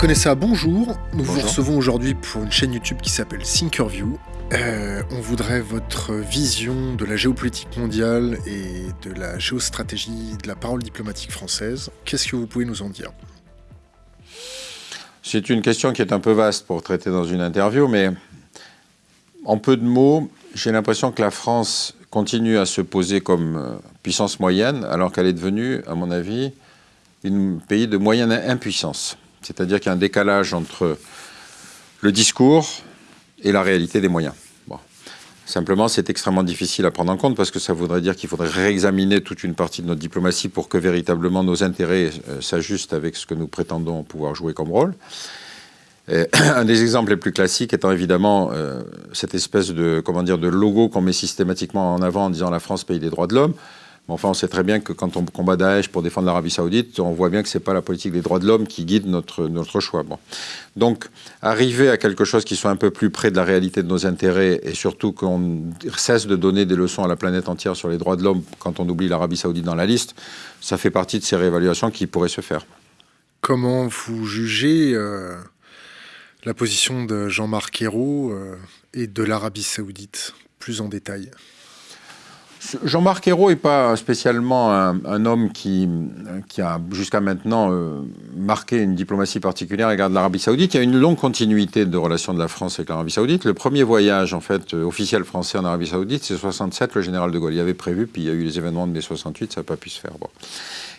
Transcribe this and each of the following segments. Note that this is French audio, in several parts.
Conessa, bonjour. Nous vous recevons aujourd'hui pour une chaîne YouTube qui s'appelle Thinkerview. Euh, on voudrait votre vision de la géopolitique mondiale et de la géostratégie de la parole diplomatique française. Qu'est-ce que vous pouvez nous en dire? C'est une question qui est un peu vaste pour traiter dans une interview, mais en peu de mots, j'ai l'impression que la France continue à se poser comme euh, puissance moyenne, alors qu'elle est devenue, à mon avis, un pays de moyenne impuissance. C'est-à-dire qu'il y a un décalage entre le discours et la réalité des moyens. Simplement, c'est extrêmement difficile à prendre en compte parce que ça voudrait dire qu'il faudrait réexaminer toute une partie de notre diplomatie pour que véritablement nos intérêts euh, s'ajustent avec ce que nous prétendons pouvoir jouer comme rôle. un des exemples les plus classiques étant évidemment euh, cette espèce de, comment de logo qu'on met systématiquement en avant en disant la France pays des droits de l'homme enfin, on sait très bien que quand on combat Daesh pour défendre l'Arabie Saoudite, on voit bien que ce n'est pas la politique des droits de l'homme qui guide notre, notre choix. Bon. Donc, arriver à quelque chose qui soit un peu plus près de la réalité de nos intérêts et surtout qu'on cesse de donner des leçons à la planète entière sur les droits de l'homme quand on oublie l'Arabie Saoudite dans la liste, ça fait partie de ces réévaluations qui pourraient se faire. Comment vous jugez euh, la position de Jean-Marc Ayrault euh, et de l'Arabie Saoudite plus en détail? Jean-Marc Ayrault n'est pas spécialement un, homme qui, a jusqu'à maintenant euh, marqué une diplomatie particulière à l'égard de l'Arabie Saoudite. Il y a une longue continuité de relations de la France avec l'Arabie Saoudite. Le premier voyage en fait euh, officiel français en Arabie Saoudite, c'est 67, le général de Gaulle. Il avait prévu, puis il y a eu les événements de mai 68, ça n'a pas pu se faire.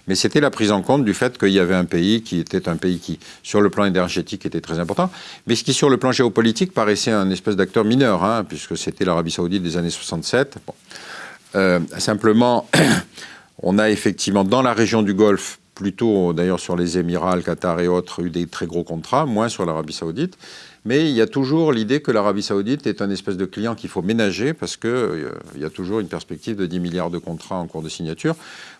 Mais c'était la prise en compte du fait qu'il y avait un pays qui était un pays qui, sur le plan énergétique, était très important, mais ce qui, sur le plan géopolitique, paraissait un espèce d'acteur mineur, hein, puisque c'était l'Arabie Saoudite des années 67. Bon. Euh, simplement, on a effectivement dans la région du Golfe, plutôt d'ailleurs sur les Émirats, le Qatar et autres, eu des très gros contrats, moins sur l'Arabie Saoudite. Mais il y a toujours l'idée que l'Arabie saoudite est un espèce de client qu'il faut ménager parce qu'il euh, y a toujours une perspective de 10 milliards de contrats en cours de signature.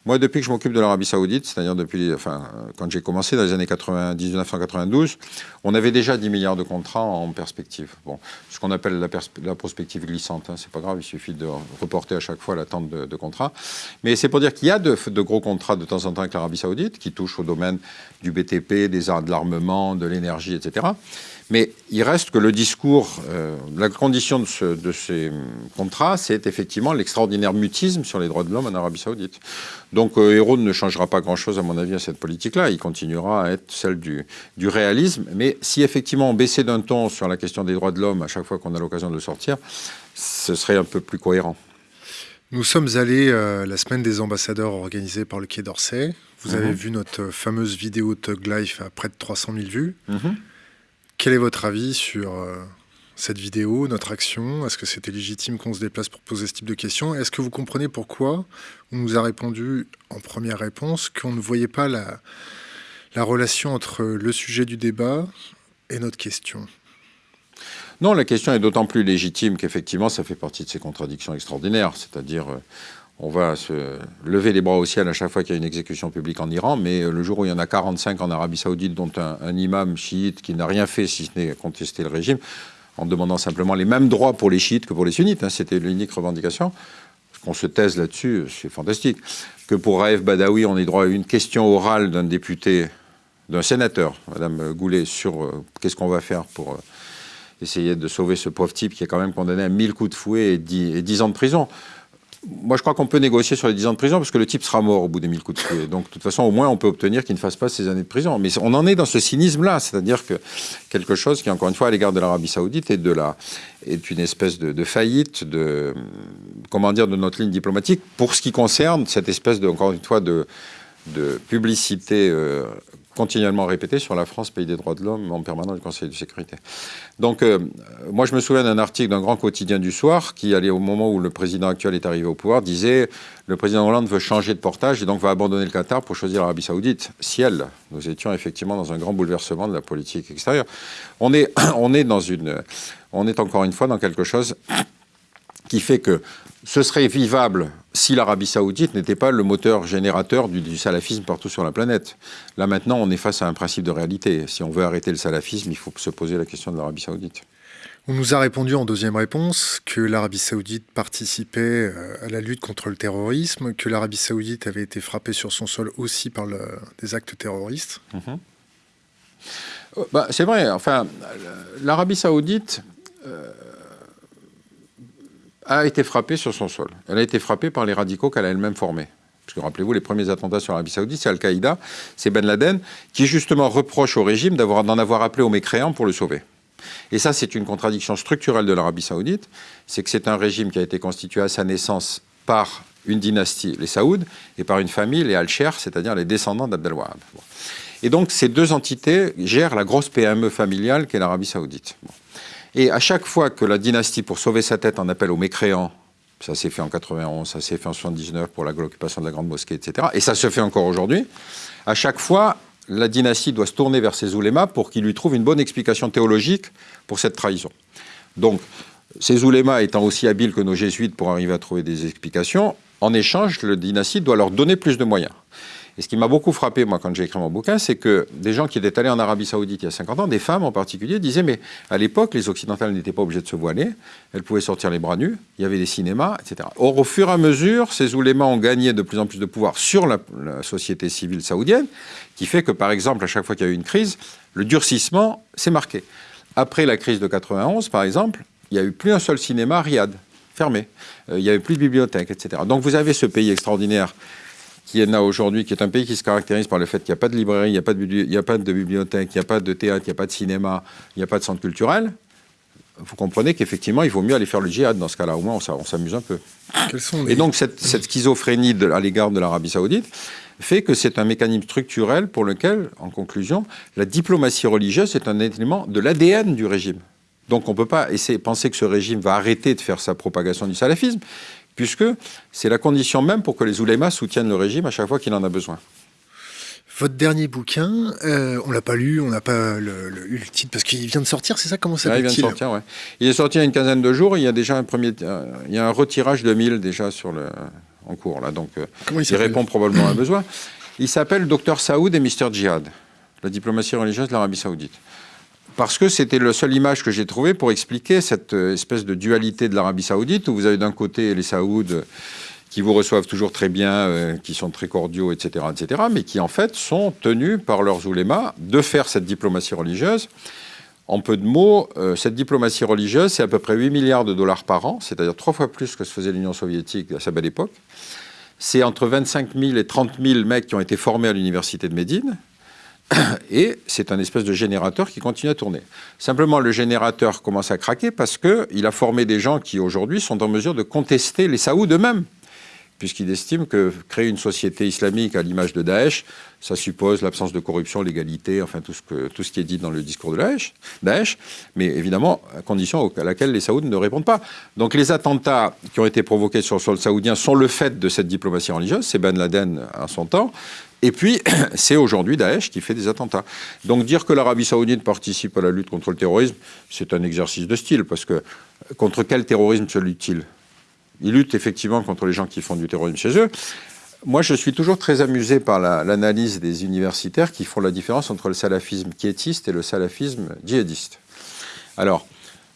Moi, depuis que je m'occupe de l'Arabie saoudite, c'est-à-dire depuis, enfin, quand j'ai commencé dans les années 90, 1992, on avait déjà 10 milliards de contrats en perspective. Bon, ce qu'on appelle la, la, prospective glissante, hein, c'est pas grave, il suffit de reporter à chaque fois l'attente de, de contrats. Mais c'est pour dire qu'il y a de, de, gros contrats de temps en temps avec l'Arabie saoudite qui touchent au domaine du BTP, des arts de l'armement, de l'énergie, etc. Mais il reste que le discours, euh, la condition de, ces contrats, c'est effectivement l'extraordinaire mutisme sur les droits de l'homme en Arabie Saoudite. Donc euh, Hérault ne changera pas grand-chose, à mon avis, à cette politique-là. Il continuera à être celle du, réalisme. Mais si effectivement on baissait d'un ton sur la question des droits de l'homme à chaque fois qu'on a l'occasion de le sortir, ce serait un peu plus cohérent. Nous sommes allés euh, la semaine des ambassadeurs organisée par le Quai d'Orsay. Vous avez mhm. vu notre fameuse vidéo Tug Life à près de 300 000 vues. Mhm. Quel est votre avis sur euh, cette vidéo, notre action? Est-ce que c'était légitime qu'on se déplace pour poser ce type de questions? Est-ce que vous comprenez pourquoi on nous a répondu en première réponse qu'on ne voyait pas la, la relation entre le sujet du débat et notre question? Non, la question est d'autant plus légitime qu'effectivement, ça fait partie de ces contradictions extraordinaires. C'est-à-dire, euh, on va se lever les bras au ciel à chaque fois qu'il y a une exécution publique en Iran, mais le jour où il y en a 45 en Arabie Saoudite, dont un, imam chiite qui n'a rien fait si ce n'est contester le régime, en demandant simplement les mêmes droits pour les chiites que pour les sunnites, hein, c'était l'unique revendication. Qu'on se taise là-dessus, c'est fantastique. Que pour Raif Badawi, on ait droit à une question orale d'un député, d'un sénateur, Madame Goulet, sur euh, qu'est-ce qu'on va faire pour euh, essayer de sauver ce pauvre type qui est quand même condamné à 1000 coups de fouet et 10, et 10 ans de prison. Moi, je crois qu'on peut négocier sur les 10 ans de prison parce que le type sera mort au bout des 1000 coups de fouet. Donc, de toute façon, au moins, on peut obtenir qu'il ne fasse pas ces années de prison. Mais on en est dans ce cynisme-là, c'est-à-dire que quelque chose qui, encore une fois, à l'égard de l'Arabie Saoudite, est, de la, est une espèce de, faillite de, comment dire, de notre ligne diplomatique pour ce qui concerne cette espèce, de, encore une fois, de, de publicité euh, continuellement répété sur la France, pays des droits de l'homme, en permanence du Conseil de sécurité. Donc, euh, moi, je me souviens d'un article d'un grand quotidien du soir qui, allait au moment où le président actuel est arrivé au pouvoir, disait le président Hollande veut changer de portage et donc va abandonner le Qatar pour choisir l'Arabie Saoudite. Ciel, nous étions effectivement dans un grand bouleversement de la politique extérieure. On est, on est encore une fois dans quelque chose qui fait que ce serait vivable si l'Arabie saoudite n'était pas le moteur générateur du, salafisme partout sur la planète. Là maintenant, on est face à un principe de réalité. Si on veut arrêter le salafisme, il faut se poser la question de l'Arabie saoudite. On nous a répondu en deuxième réponse que l'Arabie saoudite participait euh, à la lutte contre le terrorisme, que l'Arabie saoudite avait été frappée sur son sol aussi par des actes terroristes. Mhm. bah, C'est vrai, enfin, l'Arabie saoudite a été frappée sur son sol. Elle a été frappée par les radicaux qu'elle a elle-même formés. Parce que rappelez-vous, les premiers attentats sur l'Arabie Saoudite, c'est Al-Qaïda, c'est Ben Laden, qui justement reproche au régime d'en avoir, appelé aux mécréants pour le sauver. Et ça, c'est une contradiction structurelle de l'Arabie Saoudite, c'est que c'est un régime qui a été constitué à sa naissance par une dynastie, les Saouds, et par une famille, les Al-Sher, c'est-à-dire les descendants d'Abdelwahab. Et donc, ces deux entités gèrent la grosse PME familiale qu'est l'Arabie Saoudite. Et à chaque fois que la dynastie, pour sauver sa tête, en appelle aux mécréants, ça s'est fait en 91, ça s'est fait en 79 pour l'occupation de la Grande Mosquée, etc. Et ça se fait encore aujourd'hui. À chaque fois, la dynastie doit se tourner vers ses oulémas pour qu'ils lui trouvent une bonne explication théologique pour cette trahison. Donc, ces oulémas étant aussi habiles que nos jésuites pour arriver à trouver des explications, en échange, la dynastie doit leur donner plus de moyens. Et ce qui m'a beaucoup frappé, moi, quand j'ai écrit mon bouquin, c'est que des gens qui étaient allés en Arabie Saoudite il y a 50 ans, des femmes en particulier, disaient Mais à l'époque, les Occidentales n'étaient pas obligées de se voiler, elles pouvaient sortir les bras nus, il y avait des cinémas, etc. Or, au fur et à mesure, ces oulémas ont gagné de plus en plus de pouvoir sur la, société civile saoudienne, qui fait que, par exemple, à chaque fois qu'il y a eu une crise, le durcissement s'est marqué. Après la crise de 91, par exemple, il n'y a eu plus un seul cinéma à Riyad, fermé. Euh, il n'y avait plus de bibliothèque, etc. Donc vous avez ce pays extraordinaire qui est aujourd'hui, qui est un pays qui se caractérise par le fait qu'il n'y a pas de librairie, il n'y a, pas de, il a pas de bibliothèque, il n'y a pas de théâtre, il n'y a pas de cinéma, il n'y a pas de centre culturel, vous comprenez qu'effectivement, il vaut mieux aller faire le djihad dans ce cas-là. Au moins, on s'amuse un peu. Et donc, cette, schizophrénie à l'égard de l'Arabie saoudite fait que c'est un mécanisme structurel pour lequel, en conclusion, la diplomatie religieuse est un élément de l'ADN du régime. Donc on ne peut pas essayer, penser que ce régime va arrêter de faire sa propagation du salafisme, puisque c'est la condition même pour que les oulémas soutiennent le régime à chaque fois qu'il en a besoin. Votre dernier bouquin, euh, on l'a pas lu, on n'a pas le, le, titre parce qu'il vient de sortir, c'est ça Comment ça Il vient de sortir, ouais. Il est sorti il y a une quinzaine de jours. Il y a déjà un premier, euh, il y a un retirage de 1000 déjà sur le en cours là, donc euh, il, répond probablement à un besoin. Il s'appelle Docteur Saoud et Mister Djihad, la diplomatie religieuse de l'Arabie Saoudite parce que c'était la seule image que j'ai trouvée pour expliquer cette euh, espèce de dualité de l'Arabie saoudite, où vous avez d'un côté les Saouds qui vous reçoivent toujours très bien, euh, qui sont très cordiaux, etc., etc., mais qui en fait sont tenus par leurs oulémas de faire cette diplomatie religieuse. En peu de mots, euh, cette diplomatie religieuse, c'est à peu près 8 milliards de dollars par an, c'est-à-dire trois fois plus que ce faisait l'Union soviétique à sa belle époque. C'est entre 25 000 et 30 000 mecs qui ont été formés à l'université de Médine, et c'est un espèce de générateur qui continue à tourner. Simplement, le générateur commence à craquer parce qu'il a formé des gens qui, aujourd'hui, sont en mesure de contester les Saouds eux-mêmes, puisqu'il estime que créer une société islamique à l'image de Daesh, ça suppose l'absence de corruption, l'égalité, enfin tout ce, que, tout ce qui est dit dans le discours de Daesh, mais évidemment à condition à laquelle les Saouds ne répondent pas. Donc les attentats qui ont été provoqués sur le sol saoudien sont le fait de cette diplomatie religieuse, c'est Ben Laden à son temps, et puis, c'est aujourd'hui Daesh qui fait des attentats. Donc dire que l'Arabie saoudite participe à la lutte contre le terrorisme, c'est un exercice de style, parce que contre quel terrorisme se lutte-t-il? Il lutte effectivement contre les gens qui font du terrorisme chez eux. Moi, je suis toujours très amusé par l'analyse des universitaires qui font la différence entre le salafisme quiétiste et le salafisme djihadiste. Alors,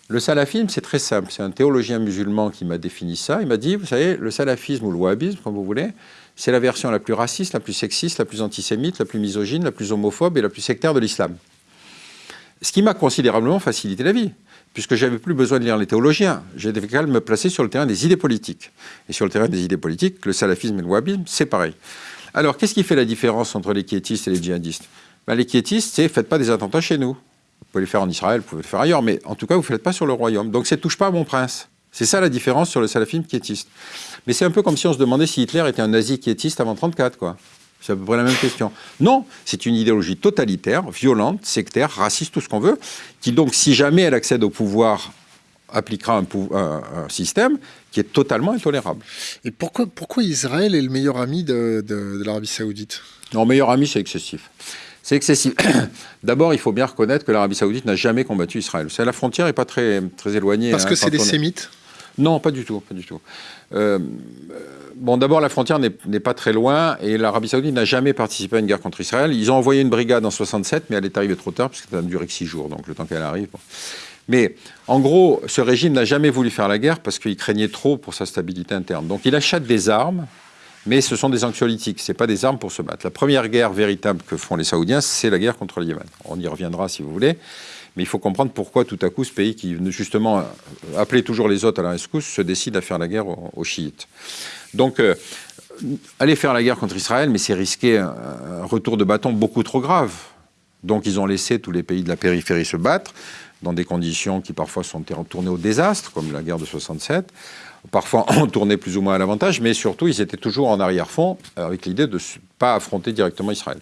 le salafisme, c'est très simple. C'est un théologien musulman qui m'a défini ça. Il m'a dit, vous savez, le salafisme ou le wahhabisme, comme vous voulez, c'est la version la plus raciste, la plus sexiste, la plus antisémite, la plus misogyne, la plus homophobe et la plus sectaire de l'islam. Ce qui m'a considérablement facilité la vie, puisque j'avais plus besoin de lire les théologiens. J'avais qu'à me placer sur le terrain des idées politiques. Et sur le terrain des idées politiques, le salafisme et le wahhabisme, c'est pareil. Alors, qu'est-ce qui fait la différence entre les quiétistes et les djihadistes? Ben, Les quiétistes, c'est faites pas des attentats chez nous. Vous pouvez les faire en Israël, vous pouvez les faire ailleurs, mais en tout cas, vous ne faites pas sur le royaume. Donc, ça ne touche pas à mon prince. C'est ça la différence sur le salafisme quiétiste. Mais c'est un peu comme si on se demandait si Hitler était un nazi quiétiste avant 1934, quoi. C'est à peu près la même question. Non, c'est une idéologie totalitaire, violente, sectaire, raciste, tout ce qu'on veut, qui donc, si jamais elle accède au pouvoir, appliquera un, système qui est totalement intolérable. Et pourquoi, pourquoi Israël est le meilleur ami de, de l'Arabie saoudite? Non, meilleur ami, c'est excessif. C'est excessif. D'abord, il faut bien reconnaître que l'Arabie saoudite n'a jamais combattu Israël. La frontière n'est pas très, très éloignée. Parce que hein, c'est des sémites? Non, pas du tout, pas du tout. Euh, bon, d'abord, la frontière n'est pas très loin et l'Arabie Saoudite n'a jamais participé à une guerre contre Israël. Ils ont envoyé une brigade en 67, mais elle est arrivée trop tard puisque ça n'a duré que six jours, donc le temps qu'elle arrive. Mais en gros, ce régime n'a jamais voulu faire la guerre parce qu'il craignait trop pour sa stabilité interne. Donc, il achète des armes Mais ce sont des anxiolytiques, ce pas des armes pour se battre. La première guerre véritable que font les Saoudiens, c'est la guerre contre le Yémen. On y reviendra si vous voulez. Mais il faut comprendre pourquoi tout à coup ce pays qui justement appelait toujours les autres à la rescousse se décide à faire la guerre aux, chiites. Donc euh, aller faire la guerre contre Israël, mais c'est risquer un, retour de bâton beaucoup trop grave. Donc ils ont laissé tous les pays de la périphérie se battre dans des conditions qui parfois sont tournées au désastre, comme la guerre de 67. Parfois on tournait plus ou moins à l'avantage, mais surtout ils étaient toujours en arrière-fond avec l'idée de ne pas affronter directement Israël.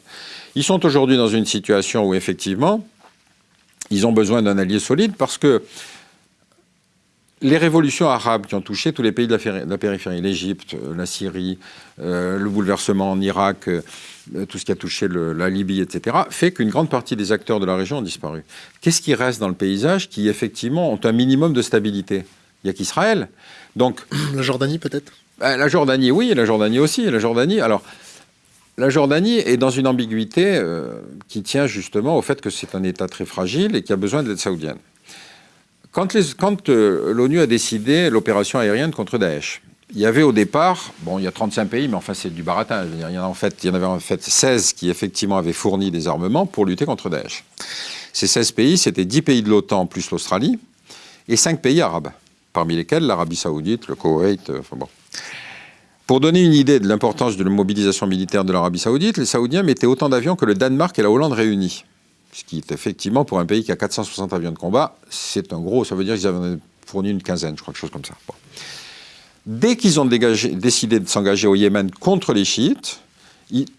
Ils sont aujourd'hui dans une situation où effectivement ils ont besoin d'un allié solide parce que les révolutions arabes qui ont touché tous les pays de la, périphérie, l'Égypte, euh, la Syrie, euh, le bouleversement en Irak, euh, tout ce qui a touché la Libye, etc., fait qu'une grande partie des acteurs de la région ont disparu. Qu'est-ce qui reste dans le paysage qui, effectivement, ont un minimum de stabilité? Il n'y a qu'Israël. Donc, la Jordanie, peut-être? ben, La Jordanie, oui, et la Jordanie aussi. la Jordanie, alors, la Jordanie est dans une ambiguïté euh, qui tient justement au fait que c'est un État très fragile et qui a besoin d'aide saoudienne. Quand euh, l'ONU a décidé l'opération aérienne contre Daesh, il y avait au départ, bon, il y a 35 pays, mais enfin, c'est du baratin. il, y en en fait, il y en avait en fait 16 qui, effectivement, avaient fourni des armements pour lutter contre Daesh. Ces 16 pays, c'était 10 pays de l'OTAN plus l'Australie et 5 pays arabes, parmi lesquels l'Arabie Saoudite, le Koweït, euh, enfin bon. Pour donner une idée de l'importance de la mobilisation militaire de l'Arabie saoudite, les Saoudiens mettaient autant d'avions que le Danemark et la Hollande réunis. Ce qui est effectivement, pour un pays qui a 460 avions de combat, c'est un gros, ça veut dire qu'ils avaient fourni une quinzaine, je crois, quelque chose comme ça. Dès qu'ils ont décidé de s'engager au Yémen contre les chiites,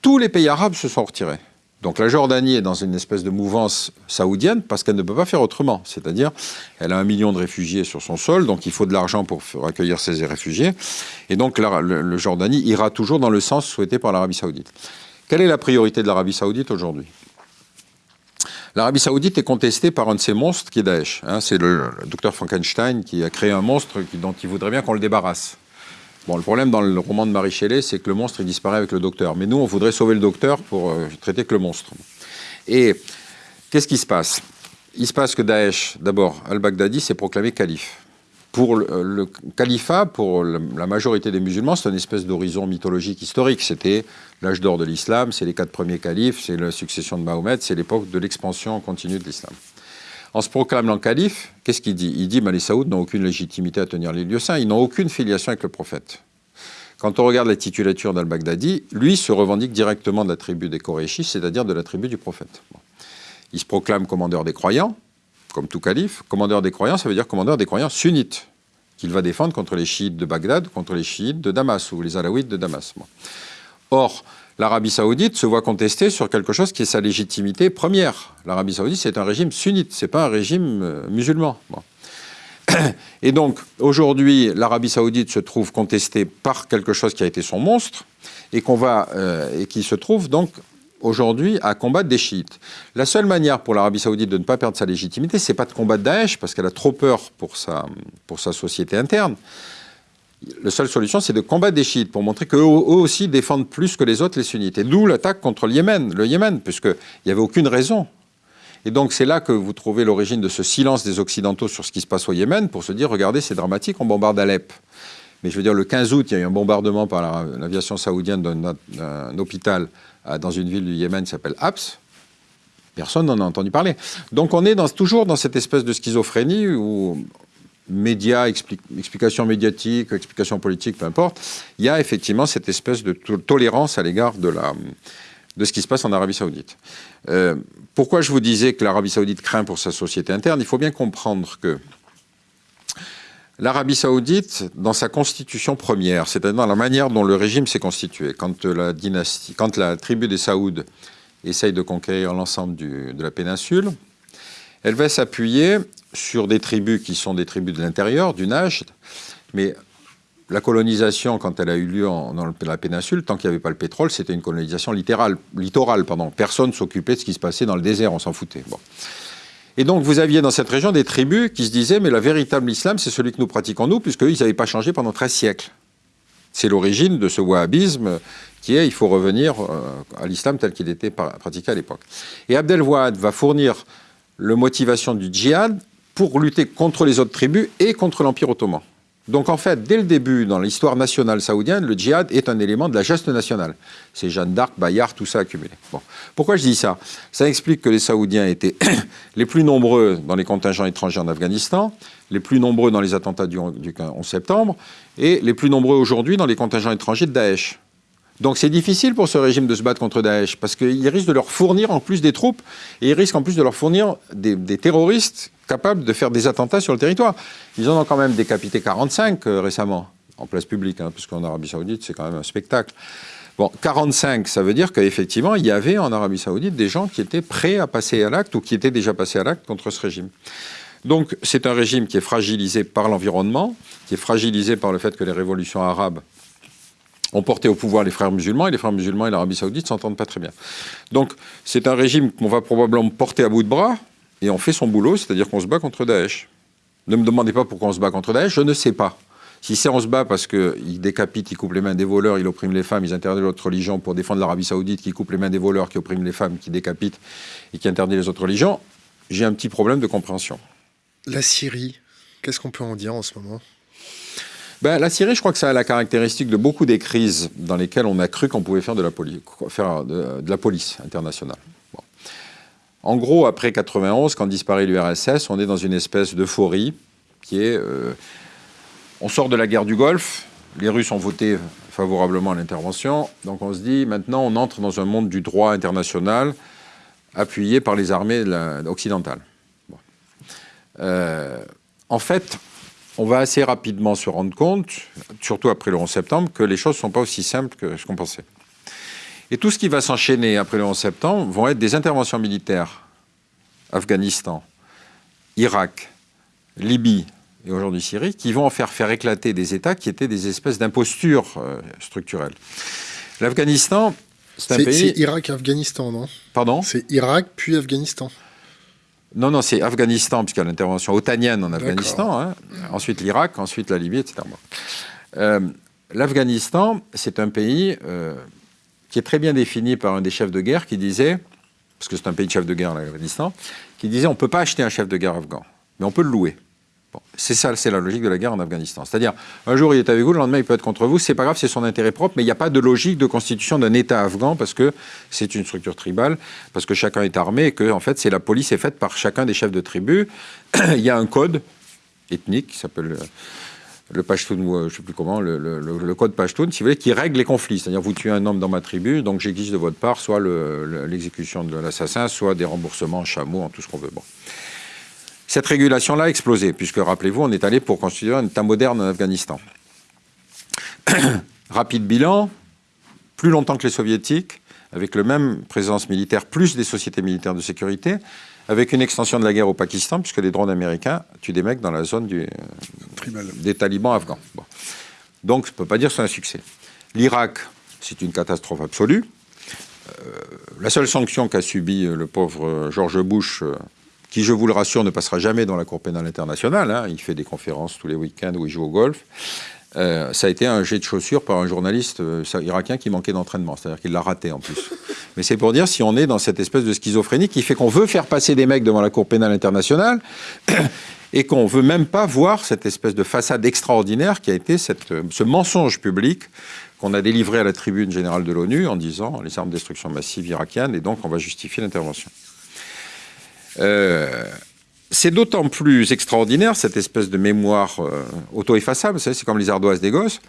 tous les pays arabes se sont retirés. Donc la Jordanie est dans une espèce de mouvance saoudienne parce qu'elle ne peut pas faire autrement. C'est-à-dire, elle a un million de réfugiés sur son sol, donc il faut de l'argent pour accueillir ces réfugiés. Et donc la, Jordanie ira toujours dans le sens souhaité par l'Arabie saoudite. Quelle est la priorité de l'Arabie saoudite aujourd'hui? L'Arabie saoudite est contestée par un de ces monstres qui est Daesh. Hein. c'est le, docteur Frankenstein qui a créé un monstre dont il voudrait bien qu'on le débarrasse. Bon, le problème dans le roman de Marie Shelley, c'est que le monstre, disparaît avec le docteur. Mais nous, on voudrait sauver le docteur pour euh, traiter que le monstre. Et qu'est-ce qui se passe? Il se passe que Daesh, d'abord, al-Baghdadi s'est proclamé calife. Pour le, califat, pour la majorité des musulmans, c'est une espèce d'horizon mythologique historique. C'était l'âge d'or de l'islam, c'est les quatre premiers califes, c'est la succession de Mahomet, c'est l'époque de l'expansion continue de l'islam. En se proclamant calife, qu'est-ce qu'il dit? Il dit que les Saouds n'ont aucune légitimité à tenir les lieux saints, ils n'ont aucune filiation avec le prophète. Quand on regarde la titulature d'al-Baghdadi, lui se revendique directement de la tribu des Koréchis, c'est-à-dire de la tribu du prophète. Il se proclame commandeur des croyants, comme tout calife. Commandeur des croyants, ça veut dire commandeur des croyants sunnites, qu'il va défendre contre les chiites de Bagdad, contre les chiites de Damas, ou les alaouites de Damas. Or, l'Arabie saoudite se voit contester sur quelque chose qui est sa légitimité première. L'Arabie saoudite, c'est un régime sunnite, c'est pas un régime euh, musulman. Et donc, aujourd'hui, l'Arabie saoudite se trouve contestée par quelque chose qui a été son monstre euh, et qui se trouve donc aujourd'hui à combattre des chiites. La seule manière pour l'Arabie saoudite de ne pas perdre sa légitimité, c'est pas de combattre Daesh, parce qu'elle a trop peur pour sa société interne, la seule solution, c'est de combattre des chiites pour montrer qu'eux aussi défendent plus que les autres les sunnites. Et d'où l'attaque contre le Yémen, le Yémen, puisqu'il n'y avait aucune raison. Et donc c'est là que vous trouvez l'origine de ce silence des Occidentaux sur ce qui se passe au Yémen pour se dire, regardez, c'est dramatique, on bombarde Alep. Mais je veux dire, le 15 août, il y a eu un bombardement par l'aviation saoudienne d'un hôpital dans une ville du Yémen qui s'appelle Abs. Personne n'en a entendu parler. Donc on est toujours dans cette espèce de schizophrénie où médias, explications médiatiques, explications politiques, peu importe, il y a effectivement cette espèce de tolérance à l'égard de, de ce qui se passe en Arabie saoudite. Euh, pourquoi je vous disais que l'Arabie saoudite craint pour sa société interne? Il faut bien comprendre que l'Arabie saoudite, dans sa constitution première, c'est-à-dire dans la manière dont le régime s'est constitué, quand la, dynastie, quand la tribu des Saouds essaye de conquérir l'ensemble de la péninsule, elle va s'appuyer sur des tribus qui sont des tribus de l'intérieur, du Najd, mais la colonisation, quand elle a eu lieu dans la péninsule, tant qu'il n'y avait pas le pétrole, c'était une colonisation littérale, littorale. Personne s'occupait de ce qui se passait dans le désert, on s'en foutait. Et donc vous aviez dans cette région des tribus qui se disaient, mais le véritable islam, c'est celui que nous pratiquons nous, puisqu'eux, ils n'avaient pas changé pendant 13 siècles. C'est l'origine de ce wahhabisme qui est, il faut revenir euh, à l'islam tel qu'il était pratiqué à l'époque. Et Abdel Wahad va fournir le motivation du djihad pour lutter contre les autres tribus et contre l'Empire ottoman. Donc en fait, dès le début, dans l'histoire nationale saoudienne, le djihad est un élément de la geste nationale. C'est Jeanne d'Arc, Bayard, tout ça accumulé. Bon. Pourquoi je dis ça? Ça explique que les Saoudiens étaient les plus nombreux dans les contingents étrangers en Afghanistan, les plus nombreux dans les attentats du, 11 septembre, et les plus nombreux aujourd'hui dans les contingents étrangers de Daesh. Donc c'est difficile pour ce régime de se battre contre Daesh, parce qu'il risque de leur fournir en plus des troupes, et il risque en plus de leur fournir des, terroristes capables de faire des attentats sur le territoire. Ils en ont quand même décapité 45 euh, récemment, en place publique, hein, puisqu'en Arabie Saoudite, c'est quand même un spectacle. Bon, 45, ça veut dire qu'effectivement, il y avait en Arabie Saoudite des gens qui étaient prêts à passer à l'acte ou qui étaient déjà passés à l'acte contre ce régime. Donc, c'est un régime qui est fragilisé par l'environnement, qui est fragilisé par le fait que les révolutions arabes ont porté au pouvoir les frères musulmans, et les frères musulmans et l'Arabie saoudite s'entendent pas très bien. Donc c'est un régime qu'on va probablement porter à bout de bras, et on fait son boulot, c'est-à-dire qu'on se bat contre Daesh. Ne me demandez pas pourquoi on se bat contre Daesh, je ne sais pas. Si c'est on se bat parce qu'il décapite, il coupe les mains des voleurs, il opprime les femmes, ils interdisent l'autre religion pour défendre l'Arabie saoudite qui coupe les mains des voleurs, qui opprime les femmes, qui décapite et qui interdit les autres religions, j'ai un petit problème de compréhension. La Syrie, qu'est-ce qu'on peut en dire en ce moment? Ben, la Syrie, je crois que ça a la caractéristique de beaucoup des crises dans lesquelles on a cru qu'on pouvait faire de la, faire de, la police internationale. En gros, après 91, quand disparaît l'URSS, on est dans une espèce d'euphorie qui est... Euh, on sort de la guerre du Golfe, les Russes ont voté favorablement à l'intervention, donc on se dit, maintenant on entre dans un monde du droit international appuyé par les armées occidentales. Euh, en fait, on va assez rapidement se rendre compte, surtout après le 11 septembre, que les choses ne sont pas aussi simples que ce qu'on pensait. Et tout ce qui va s'enchaîner après le 11 septembre vont être des interventions militaires. Afghanistan, Irak, Libye et aujourd'hui Syrie, qui vont en faire faire éclater des États qui étaient des espèces d'impostures euh, structurelles. L'Afghanistan, c'est un pays... C'est Irak-Afghanistan, non? Pardon? C'est Irak puis Afghanistan. Non, non, c'est Afghanistan, puisqu'il y a l'intervention otanienne en Afghanistan, hein. ensuite l'Irak, ensuite la Libye, etc. Euh, L'Afghanistan, c'est un pays euh, qui est très bien défini par un des chefs de guerre qui disait, parce que c'est un pays de chef de guerre, l'Afghanistan, qui disait on ne peut pas acheter un chef de guerre afghan, mais on peut le louer c'est ça, c'est la logique de la guerre en Afghanistan. C'est-à-dire, un jour il est avec vous, le lendemain il peut être contre vous, c'est pas grave, c'est son intérêt propre, mais il n'y a pas de logique de constitution d'un État afghan parce que c'est une structure tribale, parce que chacun est armé et que, en fait, c'est la police est faite par chacun des chefs de tribu. il y a un code ethnique qui s'appelle le Pashtun, je ne sais plus comment, le, code Pashtun, si vous voulez, qui règle les conflits. C'est-à-dire, vous tuez un homme dans ma tribu, donc j'exige de votre part soit l'exécution de l'assassin, soit des remboursements en chameau, en tout ce qu'on veut. Bon. Cette régulation-là a explosé, puisque, rappelez-vous, on est allé pour constituer un État moderne en Afghanistan. Rapide bilan, plus longtemps que les soviétiques, avec le même présence militaire, plus des sociétés militaires de sécurité, avec une extension de la guerre au Pakistan, puisque les drones américains tuent des mecs dans la zone du, des talibans afghans. Donc, je ne peux pas dire que c'est un succès. L'Irak, c'est une catastrophe absolue. Euh, la seule sanction qu'a subie le pauvre George Bush euh, qui, je vous le rassure, ne passera jamais dans la Cour pénale internationale. Hein. Il fait des conférences tous les week-ends où il joue au golf. Euh, ça a été un jet de chaussures par un journaliste euh, irakien qui manquait d'entraînement, c'est-à-dire qu'il l'a raté en plus. Mais c'est pour dire si on est dans cette espèce de schizophrénie qui fait qu'on veut faire passer des mecs devant la Cour pénale internationale et qu'on veut même pas voir cette espèce de façade extraordinaire qui a été cette, ce mensonge public qu'on a délivré à la tribune générale de l'ONU en disant les armes de destruction massive irakiennes et donc on va justifier l'intervention. Euh, c'est d'autant plus extraordinaire, cette espèce de mémoire euh, auto-effaçable, c'est comme les ardoises des gosses,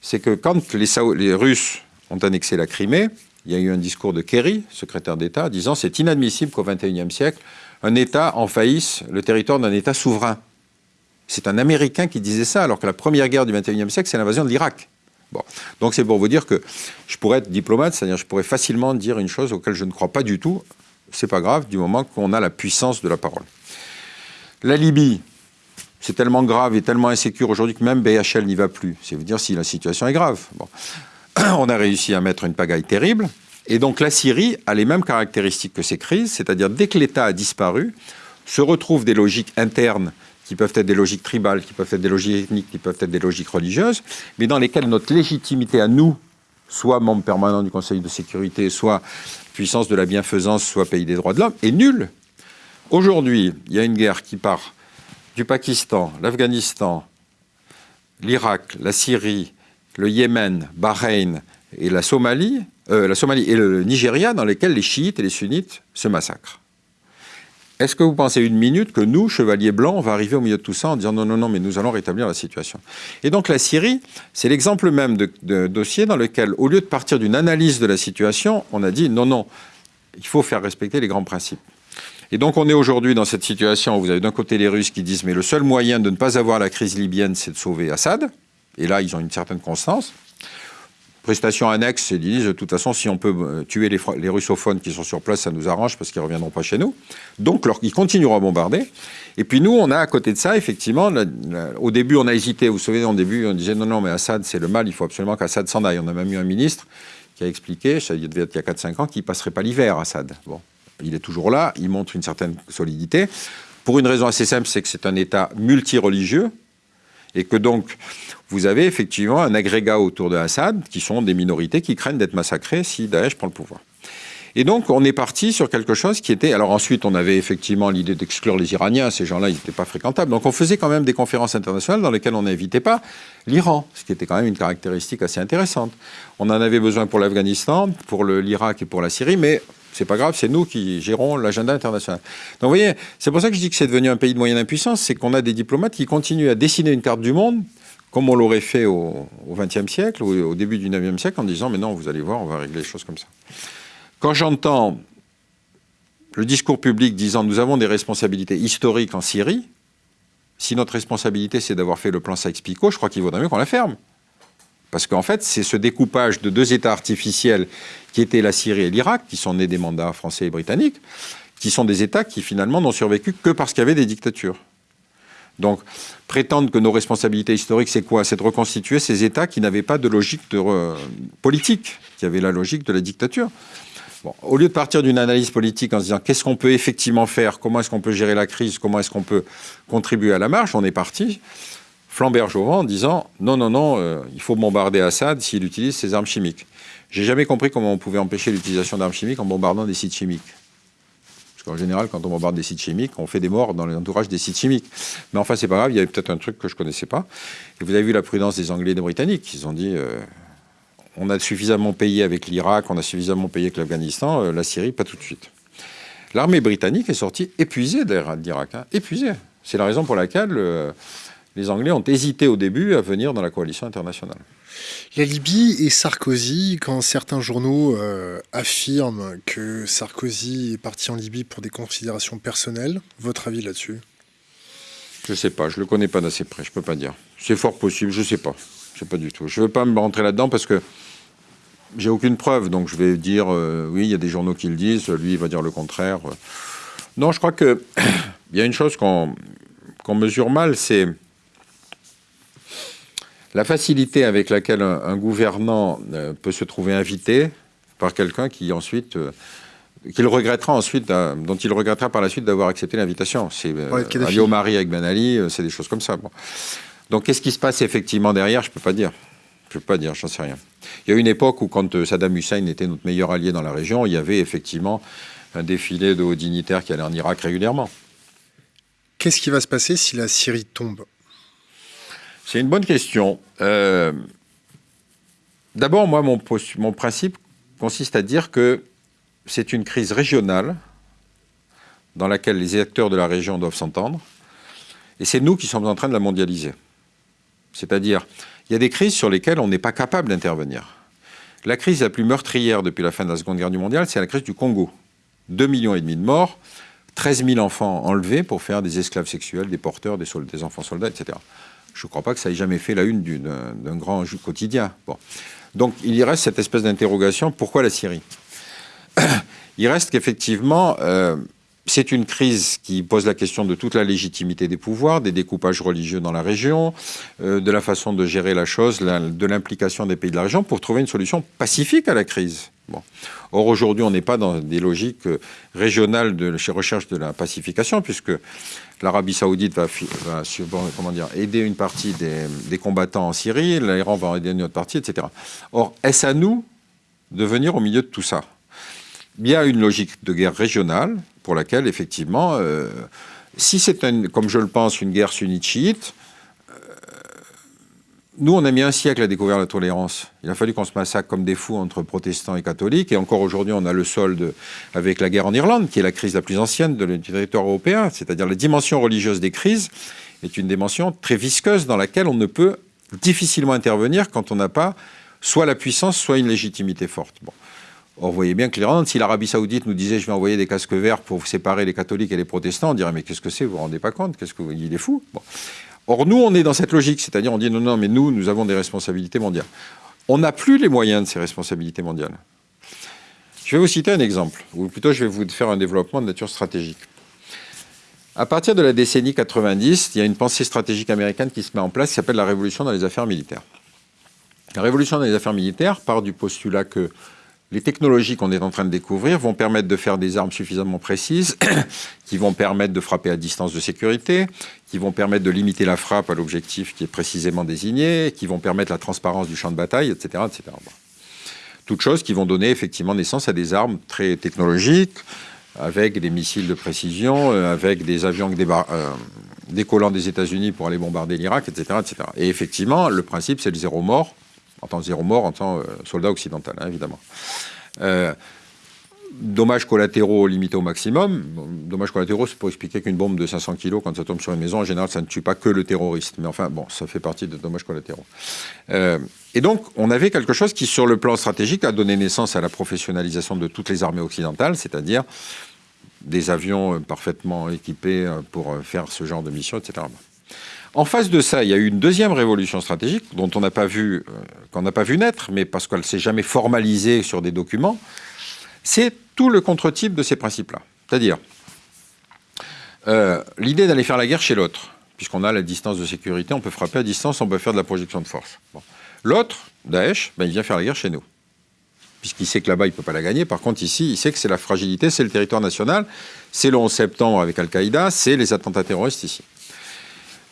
c'est que quand les, les, Russes ont annexé la Crimée, il y a eu un discours de Kerry, secrétaire d'État, disant c'est inadmissible qu'au XXIe siècle, un État envahisse le territoire d'un État souverain. C'est un Américain qui disait ça, alors que la première guerre du XXIe siècle, c'est l'invasion de l'Irak. Bon. Donc c'est pour vous dire que je pourrais être diplomate, c'est-à-dire je pourrais facilement dire une chose auquel je ne crois pas du tout, c'est pas grave du moment qu'on a la puissance de la parole. La Libye, c'est tellement grave et tellement insécure aujourd'hui que même BHL n'y va plus. C'est vous dire si la situation est grave. On a réussi à mettre une pagaille terrible. Et donc la Syrie a les mêmes caractéristiques que ces crises, c'est-à-dire dès que l'État a disparu, se retrouvent des logiques internes qui peuvent être des logiques tribales, qui peuvent être des logiques ethniques, qui peuvent être des logiques religieuses, mais dans lesquelles notre légitimité à nous, soit membre permanent du Conseil de sécurité, soit puissance de la bienfaisance, soit pays des droits de l'homme, est nulle. Aujourd'hui, il y a une guerre qui part du Pakistan, l'Afghanistan, l'Irak, la Syrie, le Yémen, Bahreïn et la Somalie, euh, la Somalie et le Nigeria, dans lesquels les chiites et les sunnites se massacrent. Est-ce que vous pensez une minute que nous, chevaliers blancs, on va arriver au milieu de tout ça en disant non, non, non, mais nous allons rétablir la situation? Et donc la Syrie, c'est l'exemple même de, dossier dans lequel, au lieu de partir d'une analyse de la situation, on a dit non, non, il faut faire respecter les grands principes. Et donc on est aujourd'hui dans cette situation où vous avez d'un côté les Russes qui disent mais le seul moyen de ne pas avoir la crise libyenne, c'est de sauver Assad. Et là, ils ont une certaine constance. Prestation annexe, ils disent de toute façon, si on peut euh, tuer les, russophones qui sont sur place, ça nous arrange parce qu'ils ne reviendront pas chez nous. Donc, ils continueront à bombarder. Et puis nous, on a à côté de ça, effectivement, au début, on a hésité. Vous vous souvenez, au début, on disait non, non, mais Assad, c'est le mal, il faut absolument qu'Assad s'en aille. On a même eu un ministre qui a expliqué, ça devait être il y a 4-5 ans, qu'il ne passerait pas l'hiver, Assad. Bon, il est toujours là, il montre une certaine solidité. Pour une raison assez simple, c'est que c'est un État multireligieux et que donc vous avez effectivement un agrégat autour de Assad qui sont des minorités qui craignent d'être massacrées si Daesh prend le pouvoir. Et donc, on est parti sur quelque chose qui était. Alors, ensuite, on avait effectivement l'idée d'exclure les Iraniens. Ces gens-là, ils n'étaient pas fréquentables. Donc, on faisait quand même des conférences internationales dans lesquelles on n'invitait pas l'Iran, ce qui était quand même une caractéristique assez intéressante. On en avait besoin pour l'Afghanistan, pour l'Irak et pour la Syrie, mais c'est pas grave, c'est nous qui gérons l'agenda international. Donc vous voyez, c'est pour ça que je dis que c'est devenu un pays de moyenne impuissance, c'est qu'on a des diplomates qui continuent à dessiner une carte du monde comme on l'aurait fait au XXe siècle ou au début du XIXe siècle en disant mais non, vous allez voir, on va régler les choses comme ça. Quand j'entends le discours public disant nous avons des responsabilités historiques en Syrie, si notre responsabilité c'est d'avoir fait le plan Sykes-Picot, je crois qu'il vaudrait mieux qu'on la ferme. Parce qu'en fait, c'est ce découpage de deux États artificiels qui étaient la Syrie et l'Irak, qui sont nés des mandats français et britanniques, qui sont des États qui finalement n'ont survécu que parce qu'il y avait des dictatures. Donc, prétendre que nos responsabilités historiques, c'est quoi? C'est de reconstituer ces États qui n'avaient pas de logique politique, qui avaient la logique de la dictature. Au lieu de partir d'une analyse politique en se disant qu'est-ce qu'on peut effectivement faire, comment est-ce qu'on peut gérer la crise, comment est-ce qu'on peut contribuer à la marche, on est parti flambert en disant non, non, non, euh, il faut bombarder Assad s'il utilise ses armes chimiques. J'ai jamais compris comment on pouvait empêcher l'utilisation d'armes chimiques en bombardant des sites chimiques. Parce qu'en général, quand on bombarde des sites chimiques, on fait des morts dans l'entourage des sites chimiques. Mais enfin, c'est pas grave, il y avait peut-être un truc que je connaissais pas. Et vous avez vu la prudence des Anglais et des Britanniques. Ils ont dit euh, on a suffisamment payé avec l'Irak, on a suffisamment payé avec l'Afghanistan, euh, la Syrie, pas tout de suite. L'armée britannique est sortie épuisée d'Irak, hein, épuisée. C'est la raison pour laquelle les Anglais ont hésité au début à venir dans la coalition internationale. La Libye et Sarkozy, quand certains journaux euh, affirment que Sarkozy est parti en Libye pour des considérations personnelles, votre avis là-dessus? Je ne sais pas, je ne le connais pas d'assez près, je ne peux pas dire. C'est fort possible, je ne sais pas. Je sais pas du tout. Je ne veux pas me rentrer là-dedans parce que j'ai aucune preuve, donc je vais dire euh, oui, il y a des journaux qui le disent, lui il va dire le contraire. Non, je crois qu'il y a une chose qu'on mesure mal, c'est la facilité avec laquelle un, gouvernant euh, peut se trouver invité par quelqu'un qui ensuite euh, qu'il regrettera ensuite, dont il regrettera par la suite d'avoir accepté l'invitation. C'est euh, Omari avec Ben Ali, c'est des choses comme ça. Donc qu'est-ce qui se passe effectivement derrière? Je peux pas dire. Je peux pas dire, j'en sais rien. Il y a une époque où quand Saddam Hussein était notre meilleur allié dans la région, il y avait effectivement un défilé de hauts dignitaires qui allaient en Irak régulièrement. Qu'est-ce qui va se passer si la Syrie tombe? C'est une bonne question. Euh, d'abord, moi, mon, principe consiste à dire que c'est une crise régionale dans laquelle les acteurs de la région doivent s'entendre, et c'est nous qui sommes en train de la mondialiser. C'est-à-dire, il y a des crises sur lesquelles on n'est pas capable d'intervenir. La crise la plus meurtrière depuis la fin de la Seconde Guerre mondiale, c'est la crise du Congo. 2,5 millions et demi de morts, 13 000 enfants enlevés pour faire des esclaves sexuels, des porteurs, des enfants soldats, etc. Je ne crois pas que ça ait jamais fait la une d'un grand quotidien. Donc il y reste cette espèce d'interrogation, pourquoi la Syrie? Il reste qu'effectivement, euh, c'est une crise qui pose la question de toute la légitimité des pouvoirs, des découpages religieux dans la région, euh, de la façon de gérer la chose, de l'implication des pays de la région pour trouver une solution pacifique à la crise. Or, aujourd'hui, on n'est pas dans des logiques euh, régionales de recherche de la pacification, puisque l'Arabie saoudite va, aider une partie des, combattants en Syrie, l'Iran va aider une autre partie, etc. Or, est-ce à nous de venir au milieu de tout ça? Il y a une logique de guerre régionale pour laquelle, effectivement, euh, si c'est, comme je le pense, une guerre sunnite-chiite, nous, on a mis un siècle à découvrir la tolérance. Il a fallu qu'on se massacre comme des fous entre protestants et catholiques. Et encore aujourd'hui, on a le solde avec la guerre en Irlande, qui est la crise la plus ancienne de du territoire européen. C'est-à-dire la dimension religieuse des crises est une dimension très visqueuse dans laquelle on ne peut difficilement intervenir quand on n'a pas soit la puissance, soit une légitimité forte. Or, vous voyez bien que l'Irlande, si l'Arabie Saoudite nous disait je vais envoyer des casques verts pour séparer les catholiques et les protestants, on dirait mais qu'est-ce que c'est? Vous vous rendez pas compte? Qu'est-ce que il est fou Or, nous, on est dans cette logique, c'est-à-dire on dit non, non, mais nous, nous avons des responsabilités mondiales. On n'a plus les moyens de ces responsabilités mondiales. Je vais vous citer un exemple, ou plutôt je vais vous faire un développement de nature stratégique. À partir de la décennie 90, il y a une pensée stratégique américaine qui se met en place qui s'appelle la révolution dans les affaires militaires. La révolution dans les affaires militaires part du postulat que les technologies qu'on est en train de découvrir vont permettre de faire des armes suffisamment précises, qui vont permettre de frapper à distance de sécurité, qui vont permettre de limiter la frappe à l'objectif qui est précisément désigné, qui vont permettre la transparence du champ de bataille, etc. etc. Toutes choses qui vont donner effectivement naissance à des armes très technologiques, avec des missiles de précision, euh, avec des avions euh, décollant des États-Unis pour aller bombarder l'Irak, etc., etc. Et effectivement, le principe, c'est le zéro mort, en tant que zéro mort, en tant que euh, soldat occidental, hein, évidemment. Euh, dommages collatéraux limités au maximum. Dommages collatéraux, c'est pour expliquer qu'une bombe de 500 kg, quand ça tombe sur une maison, en général, ça ne tue pas que le terroriste. Mais enfin, bon, ça fait partie des dommages collatéraux. Euh, et donc, on avait quelque chose qui, sur le plan stratégique, a donné naissance à la professionnalisation de toutes les armées occidentales, c'est-à-dire des avions parfaitement équipés pour faire ce genre de mission, etc. En face de ça, il y a eu une deuxième révolution stratégique dont on n'a pas vu, euh, qu'on n'a pas vu naître, mais parce qu'elle s'est jamais formalisée sur des documents. C'est tout le contre-type de ces principes-là. C'est-à-dire euh, l'idée d'aller faire la guerre chez l'autre, puisqu'on a la distance de sécurité, on peut frapper à distance, on peut faire de la projection de force. L'autre, Daesh, ben, il vient faire la guerre chez nous puisqu'il sait que là-bas, il ne peut pas la gagner. Par contre, ici, il sait que c'est la fragilité, c'est le territoire national, c'est le 11 septembre avec Al-Qaïda, c'est les attentats terroristes ici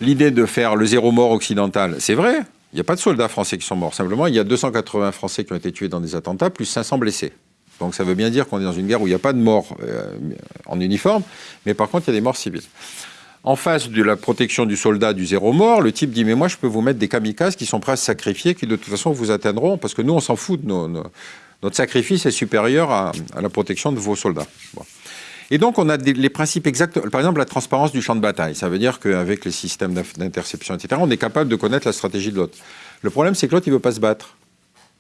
l'idée de faire le zéro mort occidental, c'est vrai. Il n'y a pas de soldats français qui sont morts. Simplement, il y a 280 Français qui ont été tués dans des attentats, plus 500 blessés. Donc ça veut bien dire qu'on est dans une guerre où il n'y a pas de morts euh, en uniforme, mais par contre, il y a des morts civiles. En face de la protection du soldat du zéro mort, le type dit Mais moi, je peux vous mettre des kamikazes qui sont prêts à se sacrifier, qui de toute façon vous atteindront, parce que nous, on s'en fout de Notre sacrifice est supérieur à, la protection de vos soldats. Et donc, on a les principes exacts. Par exemple, la transparence du champ de bataille. Ça veut dire qu'avec les systèmes d'interception, etc., on est capable de connaître la stratégie de l'autre. Le problème, c'est que l'autre, il ne veut pas se battre.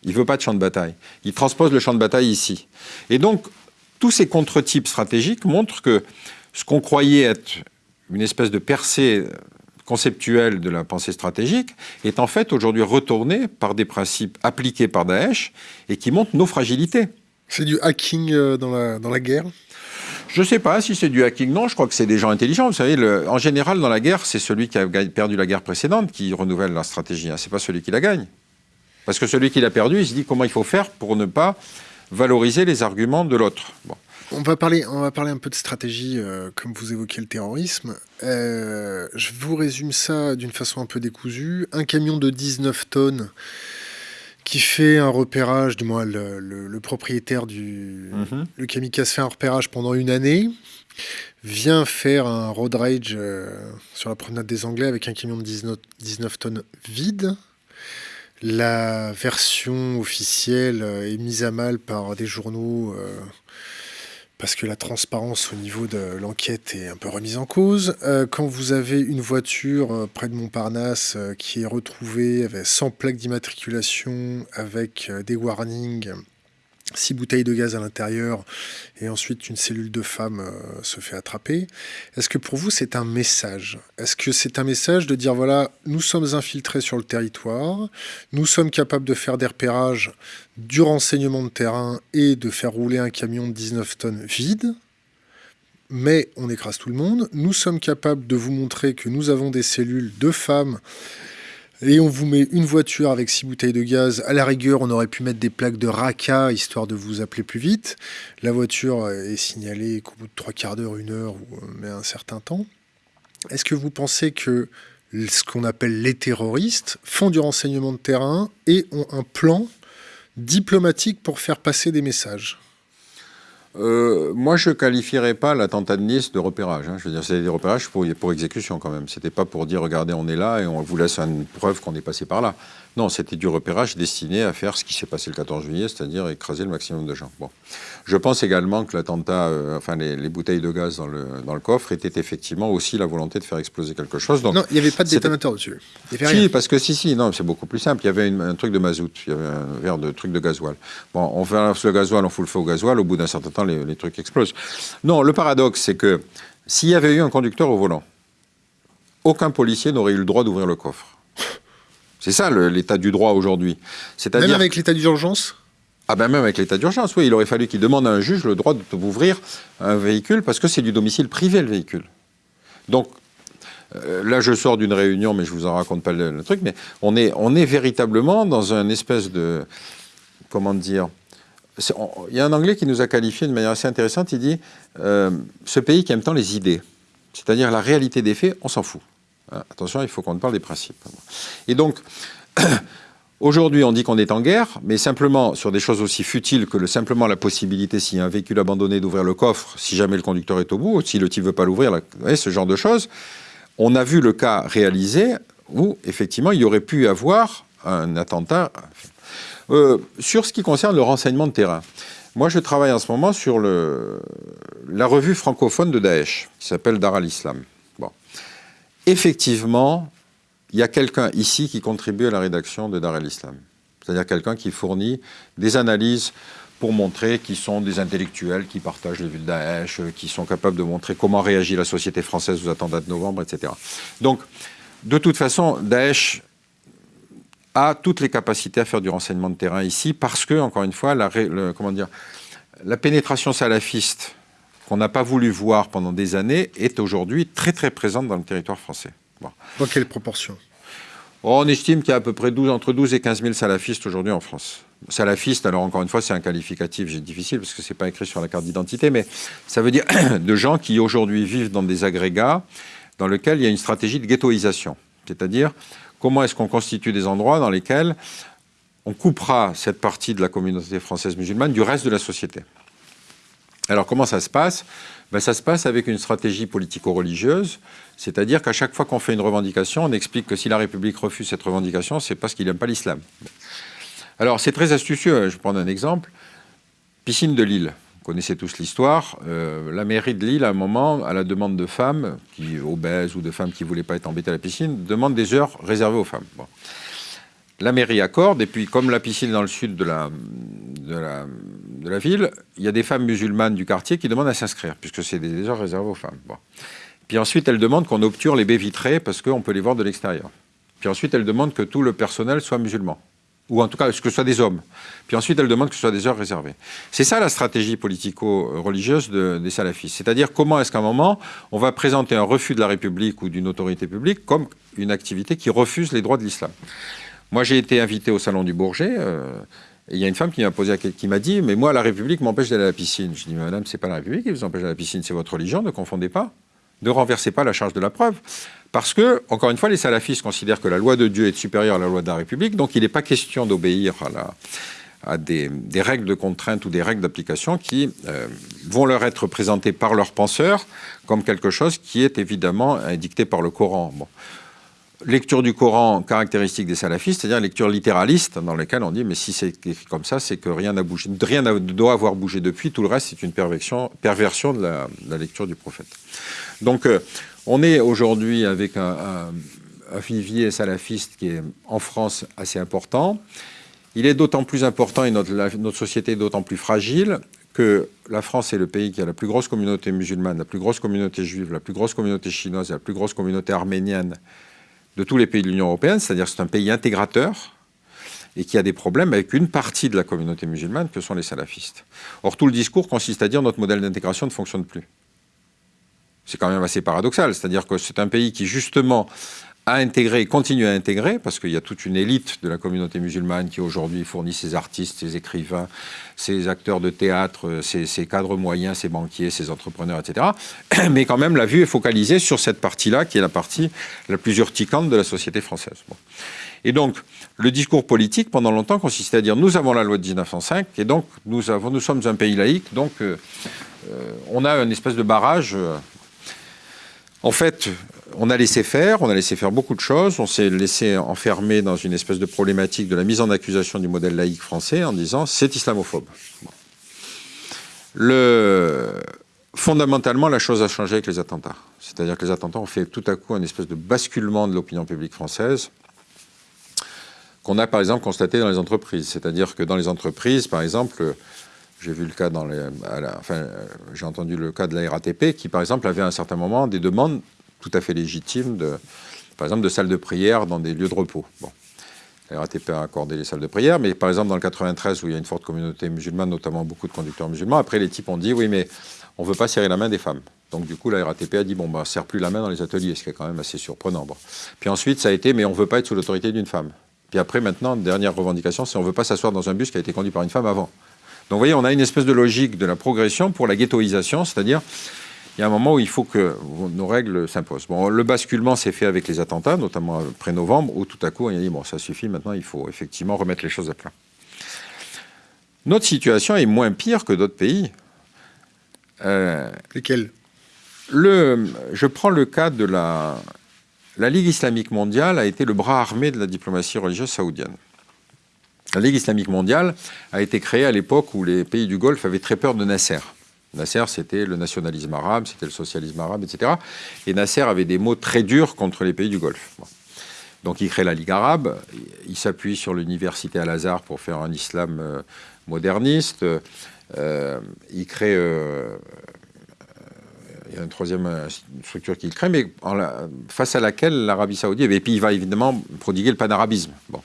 Il ne veut pas de champ de bataille. Il transpose le champ de bataille ici. Et donc, tous ces contre-types stratégiques montrent que ce qu'on croyait être une espèce de percée conceptuelle de la pensée stratégique est en fait aujourd'hui retourné par des principes appliqués par Daesh et qui montrent nos fragilités. C'est du hacking euh, dans la guerre? Je ne sais pas si c'est du hacking. Non, je crois que c'est des gens intelligents. Vous savez, en général, dans la guerre, c'est celui qui a perdu la guerre précédente qui renouvelle la stratégie. Hein. Ce n'est pas celui qui la gagne. Parce que celui qui l'a perdu, il se dit comment il faut faire pour ne pas valoriser les arguments de l'autre. On va parler, on va parler un peu de stratégie, euh, comme vous évoquez le terrorisme. Euh, je vous résume ça d'une façon un peu décousue. Un camion de 19 tonnes qui fait un repérage, du moins le, propriétaire du mhm. le kamikaze fait un repérage pendant une année, vient faire un road rage euh, sur la promenade des Anglais avec un camion de 19, tonnes vide. La version officielle euh, est mise à mal par des journaux euh, parce que la transparence au niveau de l'enquête est un peu remise en cause. Euh, quand vous avez une voiture euh, près de Montparnasse euh, qui est retrouvée avec, sans plaque d'immatriculation, avec des warnings six bouteilles de gaz à l'intérieur et ensuite une cellule de femme euh, se fait attraper. Est-ce que pour vous c'est un message? Est-ce que c'est un message de dire voilà, nous sommes infiltrés sur le territoire, nous sommes capables de faire des repérages du renseignement de terrain et de faire rouler un camion de 19 tonnes vide mais on écrase tout le monde. Nous sommes capables de vous montrer que nous avons des cellules de femmes et on vous met une voiture avec six bouteilles de gaz. À la rigueur, on aurait pu mettre des plaques de RACA, histoire de vous appeler plus vite. La voiture est signalée qu'au bout de trois quarts d'heure, une heure, ou euh, mais un certain temps. Est-ce que vous pensez que ce qu'on appelle les terroristes font du renseignement de terrain et ont un plan diplomatique pour faire passer des messages? Euh, moi, je ne qualifierais pas l'attentat de Nice de repérage. Hein. Je veux dire, c'est des repérages pour, pour exécution quand même. C'était pas pour dire, regardez, on est là et on vous laisse une preuve qu'on est passé par là. Non, c'était du repérage destiné à faire ce qui s'est passé le 14 juillet, c'est-à-dire écraser le maximum de gens. Bon. Je pense également que l'attentat, euh, enfin les, bouteilles de gaz dans le, dans le coffre, était effectivement aussi la volonté de faire exploser quelque chose. Donc, non, il n'y avait pas de détonateur dessus. Si, parce que si, si, non, c'est beaucoup plus simple. Il y avait un truc de mazout, il y avait un verre de truc de gasoil. Bon, on fait le gasoil, on fout le feu au gasoil, au bout d'un certain temps, les, les trucs explosent. Non, le paradoxe, c'est que s'il y avait eu un conducteur au volant, aucun policier n'aurait eu le droit d'ouvrir le coffre. C'est ça l'état du droit aujourd'hui. Même avec l'état d'urgence? Ah ben même avec l'état d'urgence, oui, il aurait fallu qu'il demande à un juge le droit de ouvrir un véhicule parce que c'est du domicile privé le véhicule. Donc euh, là, je sors d'une réunion, mais je vous en raconte pas le, truc, mais on est, on est véritablement dans un espèce de, comment dire, il y a un Anglais qui nous a qualifié de manière assez intéressante, il dit, euh, ce pays qui aime tant les idées, c'est-à-dire la réalité des faits, on s'en fout. Attention, il faut qu'on parle des principes. Et donc, aujourd'hui, on dit qu'on est en guerre, mais simplement sur des choses aussi futiles que le, simplement la possibilité, s'il un véhicule abandonné, d'ouvrir le coffre, si jamais le conducteur est au bout, ou si le type ne veut pas l'ouvrir, ce genre de choses. On a vu le cas réalisé où, effectivement, il y aurait pu avoir un attentat. Euh, sur ce qui concerne le renseignement de terrain, moi, je travaille en ce moment sur la revue francophone de Daesh, qui s'appelle Dar al-Islam effectivement, il y a quelqu'un ici qui contribue à la rédaction de Dar el-Islam. C'est-à-dire quelqu'un qui fournit des analyses pour montrer qu'ils sont des intellectuels qui partagent les vues de Daesh, qui sont capables de montrer comment réagit la société française aux attentats de novembre, etc. Donc, de toute façon, Daesh a toutes les capacités à faire du renseignement de terrain ici parce que, encore une fois, la, comment dire, la pénétration salafiste qu'on n'a pas voulu voir pendant des années, est aujourd'hui très très présente dans le territoire français. Dans quelle proportion? On estime qu'il y a à peu près 12, entre 12 et 15 000 salafistes aujourd'hui en France. Salafistes, alors encore une fois, c'est un qualificatif difficile parce que ce n'est pas écrit sur la carte d'identité, mais ça veut dire de gens qui aujourd'hui vivent dans des agrégats dans lesquels il y a une stratégie de ghettoisation. C'est-à-dire, comment est-ce qu'on constitue des endroits dans lesquels on coupera cette partie de la communauté française musulmane du reste de la société? Alors comment ça se passe? Ben, Ça se passe avec une stratégie politico-religieuse, c'est-à-dire qu'à chaque fois qu'on fait une revendication, on explique que si la République refuse cette revendication, c'est parce qu'il n'aime pas l'islam. Alors c'est très astucieux, hein. je vais prendre un exemple. Piscine de Lille, vous connaissez tous l'histoire. Euh, la mairie de Lille, à un moment, à la demande de femmes qui obèses ou de femmes qui ne voulaient pas être embêtées à la piscine, demande des heures réservées aux femmes. La mairie accorde, et puis comme la piscine dans le sud de la, de la ville, il y a des femmes musulmanes du quartier qui demandent à s'inscrire, puisque c'est heures réservées aux femmes. Puis ensuite, elles demandent qu'on obture les baies vitrées, parce qu'on peut les voir de l'extérieur. Puis ensuite, elles demandent que tout le personnel soit musulman, ou en tout cas que ce soit des hommes. Puis ensuite, elles demandent que ce soit des heures réservées. C'est ça la stratégie politico-religieuse des salafistes. C'est-à-dire comment est-ce qu'à un moment, on va présenter un refus de la République ou d'une autorité publique comme une activité qui refuse les droits de l'islam. Moi, j'ai été invité au Salon du Bourget, euh, il y a une femme qui m'a qui m'a dit, mais moi, la République m'empêche d'aller à la piscine. Je dis, madame, c'est pas la République qui vous empêche d'aller à la piscine, c'est votre religion, ne confondez pas. Ne renversez pas la charge de la preuve. Parce que, encore une fois, les salafistes considèrent que la loi de Dieu est supérieure à la loi de la République, donc il n'est pas question d'obéir à, des, règles de contrainte ou des règles d'application qui euh, vont leur être présentées par leurs penseurs comme quelque chose qui est évidemment dicté par le Coran. Lecture du Coran caractéristique des salafistes, c'est-à-dire lecture littéraliste, dans laquelle on dit mais si c'est écrit comme ça, c'est que rien n'a bougé, rien ne doit avoir bougé depuis, tout le reste c'est une perversion, de, la, lecture du prophète. Donc euh, on est aujourd'hui avec un, un, vivier salafiste qui est en France assez important. Il est d'autant plus important et notre, notre société est d'autant plus fragile que la France est le pays qui a la plus grosse communauté musulmane, la plus grosse communauté juive, la plus grosse communauté chinoise la plus grosse communauté arménienne de tous les pays de l'Union européenne, c'est-à-dire c'est un pays intégrateur et qui a des problèmes avec une partie de la communauté musulmane que sont les salafistes. Or, tout le discours consiste à dire notre modèle d'intégration ne fonctionne plus. C'est quand même assez paradoxal, c'est-à-dire que c'est un pays qui, justement, a intégré et continue à intégrer, parce qu'il y a toute une élite de la communauté musulmane qui aujourd'hui fournit ses artistes, ses écrivains, ses acteurs de théâtre, ses, cadres moyens, ses banquiers, ses entrepreneurs, etc. Mais quand même, la vue est focalisée sur cette partie-là, qui est la partie la plus urticante de la société française. Et donc, le discours politique, pendant longtemps, consistait à dire nous avons la loi de 1905, et donc nous, avons, nous sommes un pays laïque, donc euh, euh, on a une espèce de barrage. Euh, en fait, on a laissé faire, on a laissé faire beaucoup de choses, on s'est laissé enfermer dans une espèce de problématique de la mise en accusation du modèle laïque français en disant c'est islamophobe. Le... Fondamentalement, la chose a changé avec les attentats. C'est-à-dire que les attentats ont fait tout à coup un espèce de basculement de l'opinion publique française qu'on a par exemple constaté dans les entreprises. C'est-à-dire que dans les entreprises, par exemple, j'ai vu le cas dans enfin, j'ai entendu le cas de la RATP qui, par exemple, avait à un certain moment des demandes tout à fait légitimes, de, par exemple, de salles de prière dans des lieux de repos. Bon. La RATP a accordé les salles de prière, mais par exemple, dans le 93, où il y a une forte communauté musulmane, notamment beaucoup de conducteurs musulmans, après, les types ont dit, oui, mais on ne veut pas serrer la main des femmes. Donc, du coup, la RATP a dit, bon, bah, serre plus la main dans les ateliers, ce qui est quand même assez surprenant. Puis ensuite, ça a été, mais on ne veut pas être sous l'autorité d'une femme. Puis après, maintenant, dernière revendication, c'est on ne veut pas s'asseoir dans un bus qui a été conduit par une femme avant. Donc vous voyez, on a une espèce de logique de la progression pour la ghettoisation, c'est-à-dire il y a un moment où il faut que nos règles s'imposent. Bon, le basculement s'est fait avec les attentats, notamment après novembre, où tout à coup on a dit bon, ça suffit, maintenant il faut effectivement remettre les choses à plat. Notre situation est moins pire que d'autres pays. Euh, Lesquels? le, Je prends le cas de la, la Ligue islamique mondiale a été le bras armé de la diplomatie religieuse saoudienne. La Ligue islamique mondiale a été créée à l'époque où les pays du Golfe avaient très peur de Nasser. Nasser, c'était le nationalisme arabe, c'était le socialisme arabe, etc. Et Nasser avait des mots très durs contre les pays du Golfe. Donc il crée la Ligue arabe, il s'appuie sur l'université Al-Azhar pour faire un islam euh, moderniste, euh, il crée... Euh, il y a une troisième structure qu'il crée, mais face à laquelle l'Arabie saoudite, et puis il va évidemment prodiguer le panarabisme. Bon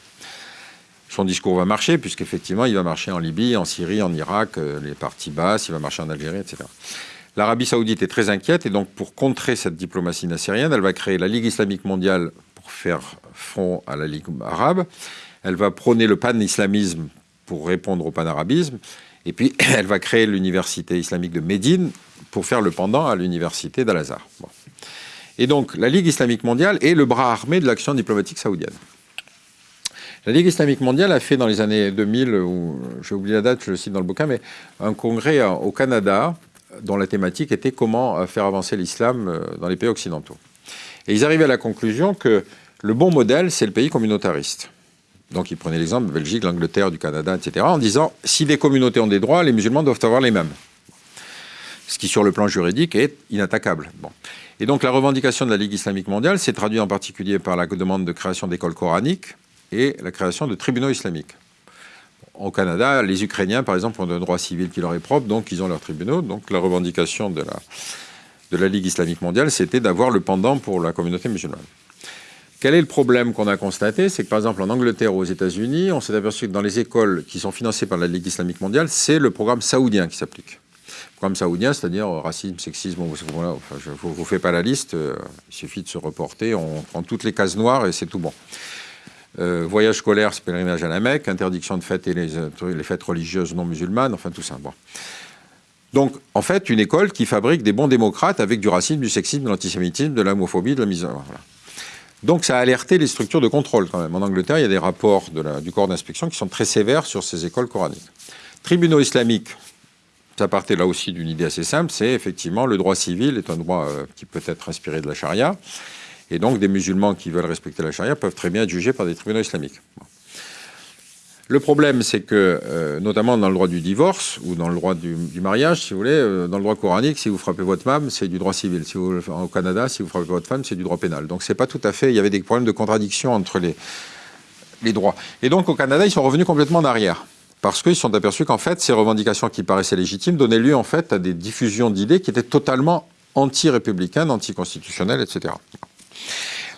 son discours va marcher, puisqu'effectivement, il va marcher en Libye, en Syrie, en Irak, euh, les parties basses, il va marcher en Algérie, etc. L'Arabie saoudite est très inquiète, et donc pour contrer cette diplomatie nassérienne, elle va créer la Ligue islamique mondiale pour faire front à la Ligue arabe. Elle va prôner le pan-islamisme pour répondre au pan-arabisme. Et puis, elle va créer l'université islamique de Médine pour faire le pendant à l'université d'Al-Azhar. Et donc, la Ligue islamique mondiale est le bras armé de l'action diplomatique saoudienne. La Ligue islamique mondiale a fait dans les années 2000, j'ai oublié la date, je le cite dans le bouquin, mais un congrès au Canada dont la thématique était comment euh, faire avancer l'islam euh, dans les pays occidentaux. Et ils arrivaient à la conclusion que le bon modèle, c'est le pays communautariste. Donc ils prenaient l'exemple de Belgique, l'Angleterre, du Canada, etc., en disant si des communautés ont des droits, les musulmans doivent avoir les mêmes. Ce qui, sur le plan juridique, est inattaquable. Bon. Et donc la revendication de la Ligue islamique mondiale s'est traduite en particulier par la demande de création d'écoles coraniques, et la création de tribunaux islamiques. Au Canada, les Ukrainiens, par exemple, ont un droit civil qui leur est propre, donc ils ont leurs tribunaux. Donc la revendication de la, de la Ligue islamique mondiale, c'était d'avoir le pendant pour la communauté musulmane. Quel est le problème qu'on a constaté? C'est que, par exemple, en Angleterre ou aux États-Unis, on s'est aperçu que dans les écoles qui sont financées par la Ligue islamique mondiale, c'est le programme saoudien qui s'applique. Le programme saoudien, c'est-à-dire racisme, sexisme, je ne vous, vous fais pas la liste, euh, il suffit de se reporter, on prend toutes les cases noires et c'est tout bon. Euh, voyage scolaire, pèlerinage à la Mecque, interdiction de fêter les, les fêtes religieuses non musulmanes, enfin tout ça. Donc, en fait, une école qui fabrique des bons démocrates avec du racisme, du sexisme, de l'antisémitisme, de l'homophobie, de la misère. Donc, ça a alerté les structures de contrôle quand même. En Angleterre, il y a des rapports du corps d'inspection qui sont très sévères sur ces écoles coraniques. Tribunaux islamiques, ça partait là aussi d'une idée assez simple, c'est effectivement le droit civil est un droit euh, qui peut être inspiré de la charia. Et donc, des musulmans qui veulent respecter la charia peuvent très bien être jugés par des tribunaux islamiques. Le problème, c'est que, euh, notamment dans le droit du divorce ou dans le droit du, mariage, si vous voulez, euh, dans le droit coranique, si vous frappez votre femme, c'est du droit civil. Au Canada, si vous frappez votre femme, c'est du droit pénal. Donc, c'est pas tout à fait. Il y avait des problèmes de contradiction entre les, les droits. Et donc, au Canada, ils sont revenus complètement en arrière. Parce qu'ils se sont aperçus qu'en fait, ces revendications qui paraissaient légitimes donnaient lieu en fait à des diffusions d'idées qui étaient totalement anti-républicaines, anti-constitutionnelles, etc.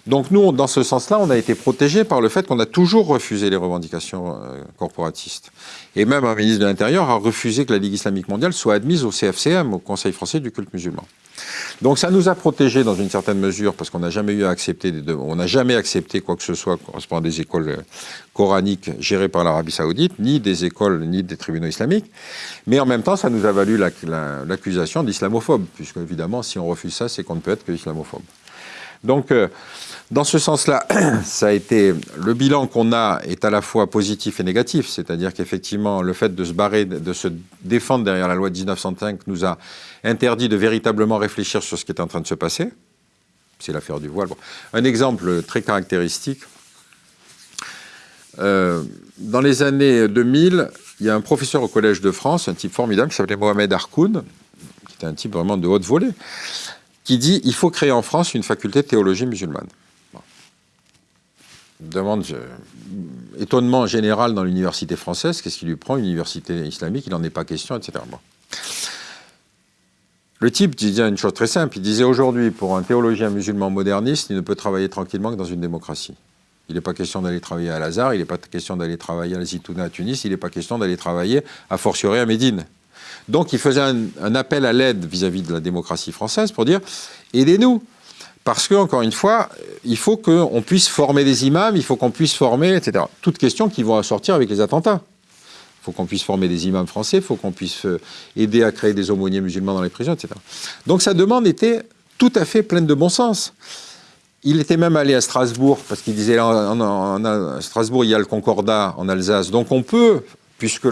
Donc nous, dans ce sens-là, on a été protégés par le fait qu'on a toujours refusé les revendications euh, corporatistes. Et même un ministre de l'Intérieur a refusé que la Ligue islamique mondiale soit admise au CFCM, au Conseil français du culte musulman. Donc ça nous a protégés dans une certaine mesure parce qu'on n'a jamais eu à accepter, on n'a jamais accepté quoi que ce soit correspondant des écoles euh, coraniques gérées par l'Arabie Saoudite, ni des écoles, ni des tribunaux islamiques. Mais en même temps, ça nous a valu l'accusation d'islamophobe, puisque évidemment, si on refuse ça, c'est qu'on ne peut être que islamophobe. Donc, euh, dans ce sens-là, ça a été le bilan qu'on a est à la fois positif et négatif, c'est-à-dire qu'effectivement le fait de se barrer, de se défendre derrière la loi de 1905 nous a interdit de véritablement réfléchir sur ce qui est en train de se passer. C'est l'affaire du voile. Un exemple très caractéristique. Euh, dans les années 2000, il y a un professeur au Collège de France, un type formidable qui s'appelait Mohamed Harkoun, qui était un type vraiment de haute volée, qui dit il faut créer en France une faculté de théologie musulmane. Demande étonnement général dans l'université française, qu'est-ce qui lui prend une université islamique, il n'en est pas question, etc. Le type disait une chose très simple, il disait aujourd'hui, pour un théologien musulman moderniste, il ne peut travailler tranquillement que dans une démocratie. Il n'est pas question d'aller travailler à Lazare, il n'est pas question d'aller travailler à Zitouna à Tunis, il n'est pas question d'aller travailler à fortiori à Médine. Donc il faisait un, appel à l'aide vis-à-vis de la démocratie française pour dire aidez-nous. Parce que, encore une fois, il faut qu'on puisse former des imams, il faut qu'on puisse former, etc. Toutes questions qui vont sortir avec les attentats. Il faut qu'on puisse former des imams français, il faut qu'on puisse euh, aider à créer des aumôniers musulmans dans les prisons, etc. Donc sa demande était tout à fait pleine de bon sens. Il était même allé à Strasbourg, parce qu'il disait, à Strasbourg, il y a le Concordat en Alsace, donc on peut puisque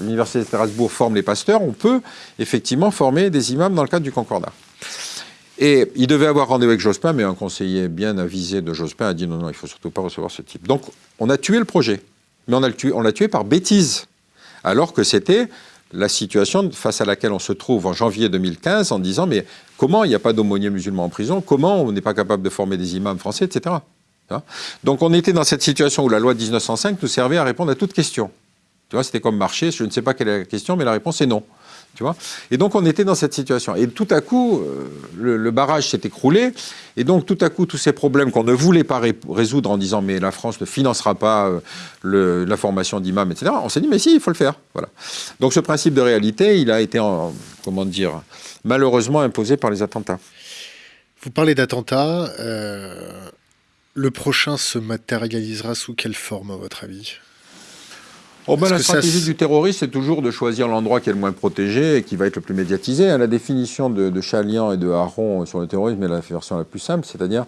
l'Université de Strasbourg forme les pasteurs, on peut effectivement former des imams dans le cadre du Concordat. Et il devait avoir rendez-vous avec Jospin, mais un conseiller bien avisé de Jospin a dit non, non, il ne faut surtout pas recevoir ce type. Donc on a tué le projet, mais on l'a tué, par bêtise, alors que c'était la situation face à laquelle on se trouve en janvier 2015 en disant mais comment il n'y a pas d'aumônier musulman en prison, comment on n'est pas capable de former des imams français, etc. Donc on était dans cette situation où la loi de 1905 nous servait à répondre à toute question. Tu vois, c'était comme marcher, je ne sais pas quelle est la question, mais la réponse est non. Tu vois? Et donc on était dans cette situation. Et tout à coup, euh, le, barrage s'est écroulé. Et donc tout à coup, tous ces problèmes qu'on ne voulait pas résoudre en disant mais la France ne financera pas euh, la formation d'imams, etc. On s'est dit mais si, il faut le faire. Voilà. Donc ce principe de réalité, il a été, comment dire, malheureusement imposé par les attentats. Vous parlez d'attentats. Euh, le prochain se matérialisera sous quelle forme, à votre avis? Oh ben, la stratégie du terroriste, c'est toujours de choisir l'endroit qui est le moins protégé et qui va être le plus médiatisé. La définition de, de Chalian et de Haron sur le terrorisme est la version la plus simple, c'est-à-dire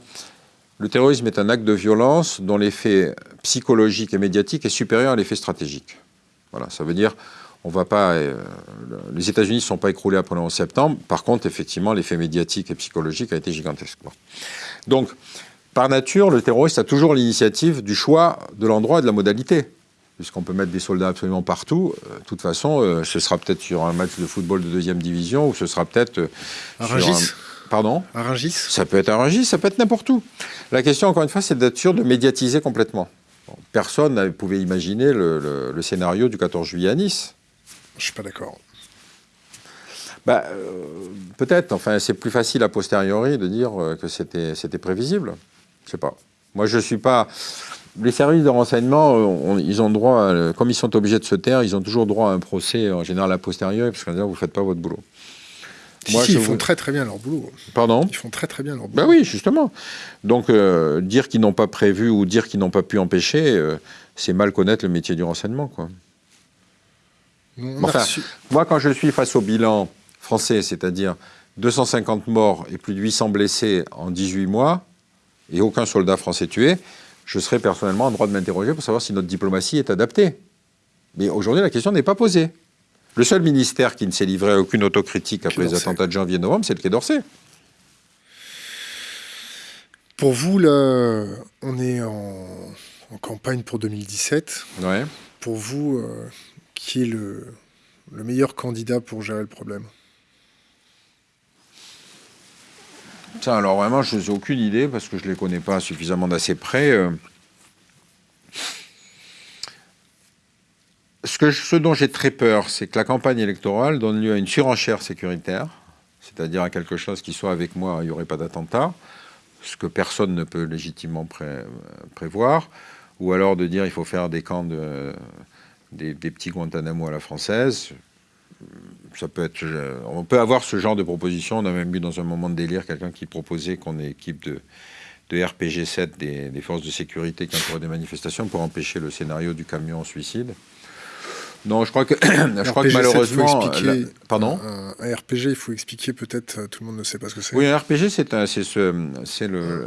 le terrorisme est un acte de violence dont l'effet psychologique et médiatique est supérieur à l'effet stratégique. Voilà, ça veut dire on va pas, euh, les États-Unis ne sont pas écroulés après le 11 septembre. Par contre, effectivement, l'effet médiatique et psychologique a été gigantesque. Donc, par nature, le terroriste a toujours l'initiative du choix de l'endroit et de la modalité puisqu'on peut mettre des soldats absolument partout. Euh, de toute façon, euh, ce sera peut-être sur un match de football de deuxième division, ou ce sera peut-être... Euh, à Rungis Pardon À Rungis Ça peut être à Rungis, ça peut être n'importe où. La question, encore une fois, c'est d'être sûr de médiatiser complètement. personne ne pouvait imaginer le, scénario du 14 juillet à Nice. Je ne suis pas d'accord. Bah, peut-être, enfin, c'est plus facile a posteriori de dire que c'était prévisible. Je sais pas. Moi, je ne suis pas les services de renseignement, euh, ils ont droit, comme ils sont obligés de se taire, ils ont toujours droit à un procès, en général a posteriori, parce qu'on dit vous ne faites pas votre boulot. Moi, ils font très très bien leur boulot. Pardon? Ils font très très bien leur boulot. Ben oui, justement. Donc, euh, dire qu'ils n'ont pas prévu ou dire qu'ils n'ont pas pu empêcher, euh, c'est mal connaître le métier du renseignement. Quoi. Enfin, moi, quand je suis face au bilan français, c'est-à-dire 250 morts et plus de 800 blessés en 18 mois, et aucun soldat français tué, je serais personnellement en droit de m'interroger pour savoir si notre diplomatie est adaptée. Mais aujourd'hui, la question n'est pas posée. Le seul ministère qui ne s'est livré à aucune autocritique après les attentats de janvier-novembre, c'est le Quai d'Orsay. Pour vous, là, on est en, campagne pour 2017. Ouais. Pour vous, euh, qui est le, le meilleur candidat pour gérer le problème? Alors vraiment, je n'ai aucune idée parce que je ne les connais pas suffisamment d'assez près. Euh. Ce, dont j'ai très peur, c'est que la campagne électorale donne lieu à une surenchère sécuritaire, c'est-à-dire à quelque chose qui soit avec moi, il n'y aurait pas d'attentat, ce que personne ne peut légitimement prévoir, ou alors de dire il faut faire des camps de, des, petits Guantanamo à la française. Ça peut être, on peut avoir ce genre de proposition. On a même vu dans un moment de délire quelqu'un qui proposait qu'on ait équipe de, de RPG 7 des, des, forces de sécurité qui entouraient des manifestations pour empêcher le scénario du camion suicide. Non, je crois que, je crois que malheureusement. Expliquer, pardon? un, RPG, il faut expliquer peut-être, tout le monde ne sait pas ce que c'est. Oui, un RPG, c'est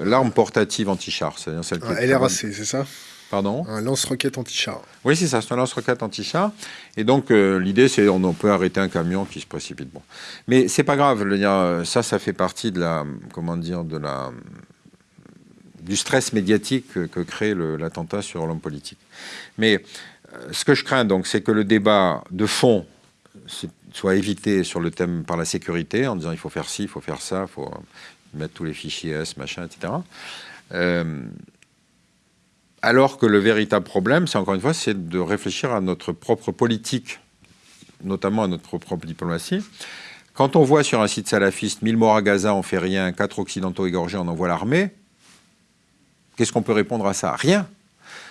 l'arme portative anti-char. Un LRAC, c'est ça? Pardon Un lance-roquette anti-char. Oui, c'est ça, c'est un lance-roquette anti-char. Et donc, euh, l'idée, c'est on peut arrêter un camion qui se précipite. Bon. Mais c'est pas grave, ça, ça fait partie de la. Comment dire De la du stress médiatique que, que crée l'attentat sur l'homme politique. Mais euh, ce que je crains donc, c'est que le débat de fond soit évité sur le thème par la sécurité, en disant il faut faire ci, il faut faire ça, il faut mettre tous les fichiers S, machin, etc. Euh, alors que le véritable problème, c'est encore une fois, c'est de réfléchir à notre propre politique, notamment à notre propre diplomatie. Quand on voit sur un site salafiste 1000 morts à Gaza, on fait rien, 4 occidentaux égorgés, on envoie l'armée, qu'est-ce qu'on peut répondre à ça? Rien.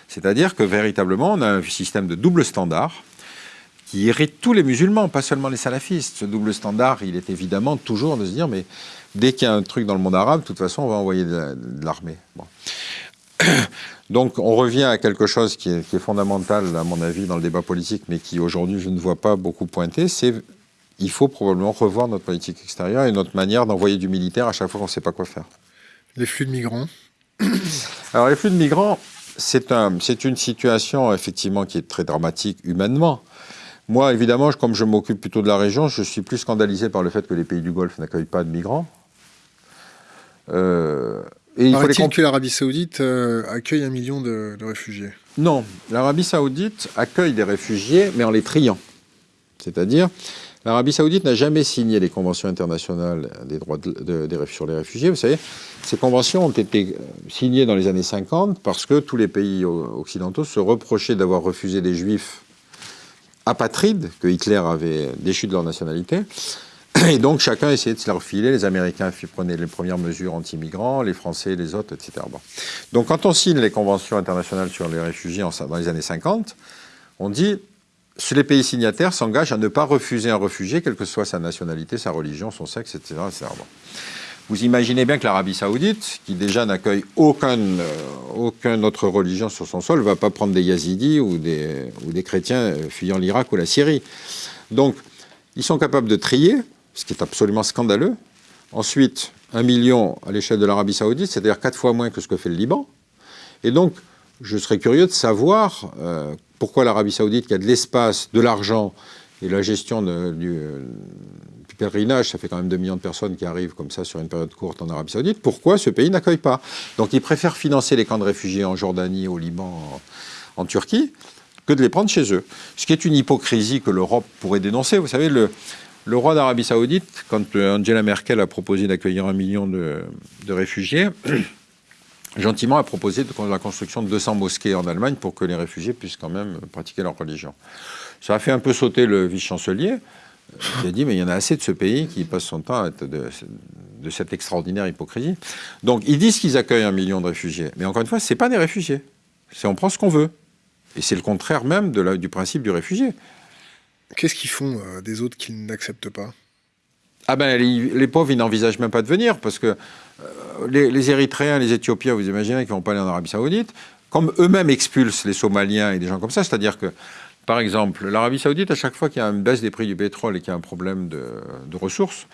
C'est-à-dire que véritablement, on a un système de double standard qui irrite tous les musulmans, pas seulement les salafistes. Ce double standard, il est évidemment toujours de se dire, mais dès qu'il y a un truc dans le monde arabe, de toute façon, on va envoyer de, l'armée. Donc on revient à quelque chose qui est, fondamental, à mon avis, dans le débat politique, mais qui aujourd'hui, je ne vois pas beaucoup pointer, c'est il faut probablement revoir notre politique extérieure et notre manière d'envoyer du militaire à chaque fois qu'on ne sait pas quoi faire. Les flux de migrants Alors les flux de migrants, c'est un, une situation effectivement qui est très dramatique humainement. Moi, évidemment, comme je m'occupe plutôt de la région, je suis plus scandalisé par le fait que les pays du Golfe n'accueillent pas de migrants. Euh, et il les que l'Arabie Saoudite euh, accueille un million de, de réfugiés Non, l'Arabie Saoudite accueille des réfugiés, mais en les triant. C'est-à-dire, L'Arabie saoudite n'a jamais signé les conventions internationales des droits de, sur les réfugiés. Vous savez, ces conventions ont été euh, signées dans les années 50 parce que tous les pays occidentaux se reprochaient d'avoir refusé des juifs apatrides que Hitler avait déchus de leur nationalité. Et donc chacun essayait de se leur filer. Les Américains prenaient les premières mesures anti-migrants, les Français, les autres, etc. Donc quand on signe les conventions internationales sur les réfugiés dans les années 50, on dit les pays signataires s'engagent à ne pas refuser un réfugié, quelle que soit sa nationalité, sa religion, son sexe, etc. Vous imaginez bien que l'Arabie saoudite, qui déjà n'accueille aucune, euh, autre religion sur son sol, ne va pas prendre des yazidis ou des, ou des chrétiens euh, fuyant l'Irak ou la Syrie. Donc, ils sont capables de trier, ce qui est absolument scandaleux. Ensuite, un million à l'échelle de l'Arabie saoudite, c'est-à-dire quatre fois moins que ce que fait le Liban. Et donc, je serais curieux de savoir euh, pourquoi l'Arabie saoudite, qui a de l'espace, de l'argent et la gestion du, pèlerinage, ça fait quand même 2 millions de personnes qui arrivent comme ça sur une période courte en Arabie saoudite, pourquoi ce pays n'accueille pas? Donc ils préfèrent financer les camps de réfugiés en Jordanie, au Liban, en, Turquie, que de les prendre chez eux. Ce qui est une hypocrisie que l'Europe pourrait dénoncer. Vous savez, le, le roi d'Arabie saoudite, quand Angela Merkel a proposé d'accueillir un million de, de réfugiés, gentiment a proposé la construction de 200 mosquées en Allemagne pour que les réfugiés puissent quand même pratiquer leur religion. Ça a fait un peu sauter le vice-chancelier. Il a dit, mais il y en a assez de ce pays qui passe son temps à être de, cette extraordinaire hypocrisie. Donc, ils disent qu'ils accueillent un million de réfugiés. Mais encore une fois, ce n'est pas des réfugiés. C'est on prend ce qu'on veut. Et c'est le contraire même de du principe du réfugié. Qu'est-ce qu'ils font euh, des autres qu'ils n'acceptent pas? Ah ben, les, pauvres, ils n'envisagent même pas de venir, parce que euh, les, Érythréens, les Éthiopiens, vous imaginez qu'ils vont pas aller en Arabie Saoudite, comme eux-mêmes expulsent les Somaliens et des gens comme ça, c'est-à-dire que, par exemple, l'Arabie Saoudite, à chaque fois qu'il y a une baisse des prix du pétrole et qu'il y a un problème de, ressources,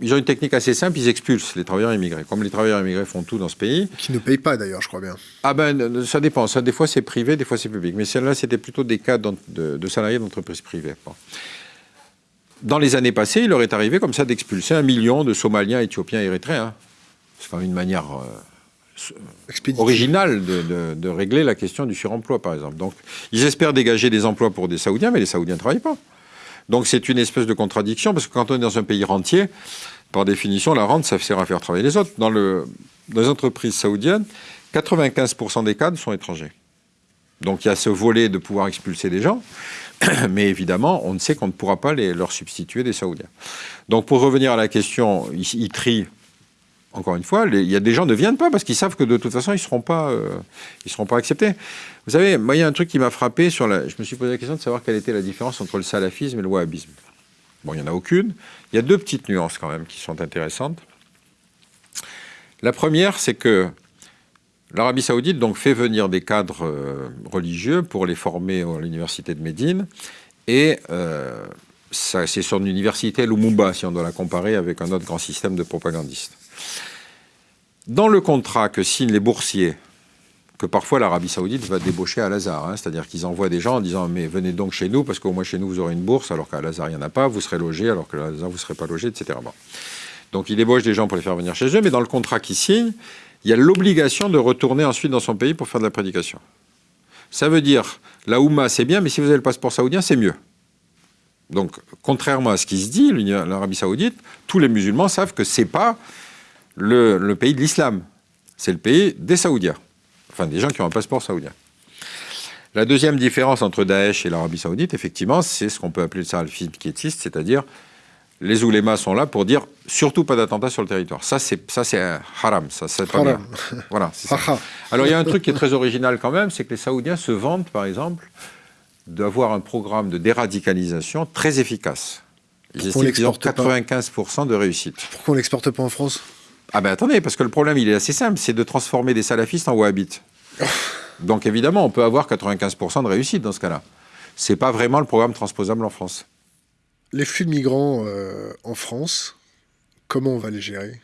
ils ont une technique assez simple, ils expulsent les travailleurs immigrés. Comme les travailleurs immigrés font tout dans ce pays. Qui ne payent pas d'ailleurs, je crois bien. Ah ben, ça dépend. Ça, des fois c'est privé, des fois c'est public. Mais celle-là, c'était plutôt des cas de, de salariés d'entreprises privées dans les années passées, il leur est arrivé comme ça d'expulser un million de Somaliens, Éthiopiens, Érythréens. C'est quand même une manière euh, originale de, régler la question du suremploi, par exemple. Donc, ils espèrent dégager des emplois pour des Saoudiens, mais les Saoudiens ne travaillent pas. Donc, c'est une espèce de contradiction, parce que quand on est dans un pays rentier, par définition, la rente, ça sert à faire travailler les autres. Dans, le, dans les entreprises saoudiennes, 95% des cadres sont étrangers. Donc, il y a ce volet de pouvoir expulser des gens. mais évidemment, on ne sait qu'on ne pourra pas les, leur substituer des Saoudiens. Donc pour revenir à la question, ils, trient encore une fois, il y a des gens ne viennent pas parce qu'ils savent que de toute façon, ils ne seront, euh, seront pas acceptés. Vous savez, moi, il y a un truc qui m'a frappé. Sur la... Je me suis posé la question de savoir quelle était la différence entre le salafisme et le wahhabisme. Bon, il n'y en a aucune. Il y a deux petites nuances quand même qui sont intéressantes. La première, c'est que l'Arabie saoudite fait venir des cadres euh, religieux pour les former à l'université de Médine. Et euh, c'est son université Lumumba, si on doit la comparer avec un autre grand système de propagandistes. Dans le contrat que signent les boursiers, que parfois l'Arabie Saoudite va débaucher à Lazare, hein, c'est-à-dire qu'ils envoient des gens en disant mais venez donc chez nous parce qu'au moins chez nous vous aurez une bourse alors qu'à Lazare il n'y en a pas, vous serez logé alors que Lazare vous ne serez pas logé, etc. Donc ils débauchent des gens pour les faire venir chez eux, mais dans le contrat qu'ils signent, il y a l'obligation de retourner ensuite dans son pays pour faire de la prédication. Ça veut dire la Ouma c'est bien, mais si vous avez le passeport saoudien c'est mieux. Donc, contrairement à ce qui se dit, l'Arabie saoudite, tous les musulmans savent que ce n'est pas le, pays de l'islam. C'est le pays des Saoudiens. Enfin, des gens qui ont un passeport saoudien. La deuxième différence entre Daesh et l'Arabie saoudite, effectivement, c'est ce qu'on peut appeler le salafisme quiétiste, c'est-à-dire les oulémas sont là pour dire surtout pas d'attentat sur le territoire. Ça, c'est haram. Ça, c'est pas bien. Voilà, ça. Alors, il y a un truc qui est très original quand même, c'est que les Saoudiens se vantent, par exemple, d'avoir un programme de déradicalisation très efficace. Ils estiment qu'ils ont 95% de réussite. Pourquoi on l'exporte pas en France? Ah ben attendez, parce que le problème, il est assez simple, c'est de transformer des salafistes en wahhabites. Donc évidemment, on peut avoir 95% de réussite dans ce cas-là. C'est pas vraiment le programme transposable en France. Les flux de migrants euh, en France, comment on va les gérer?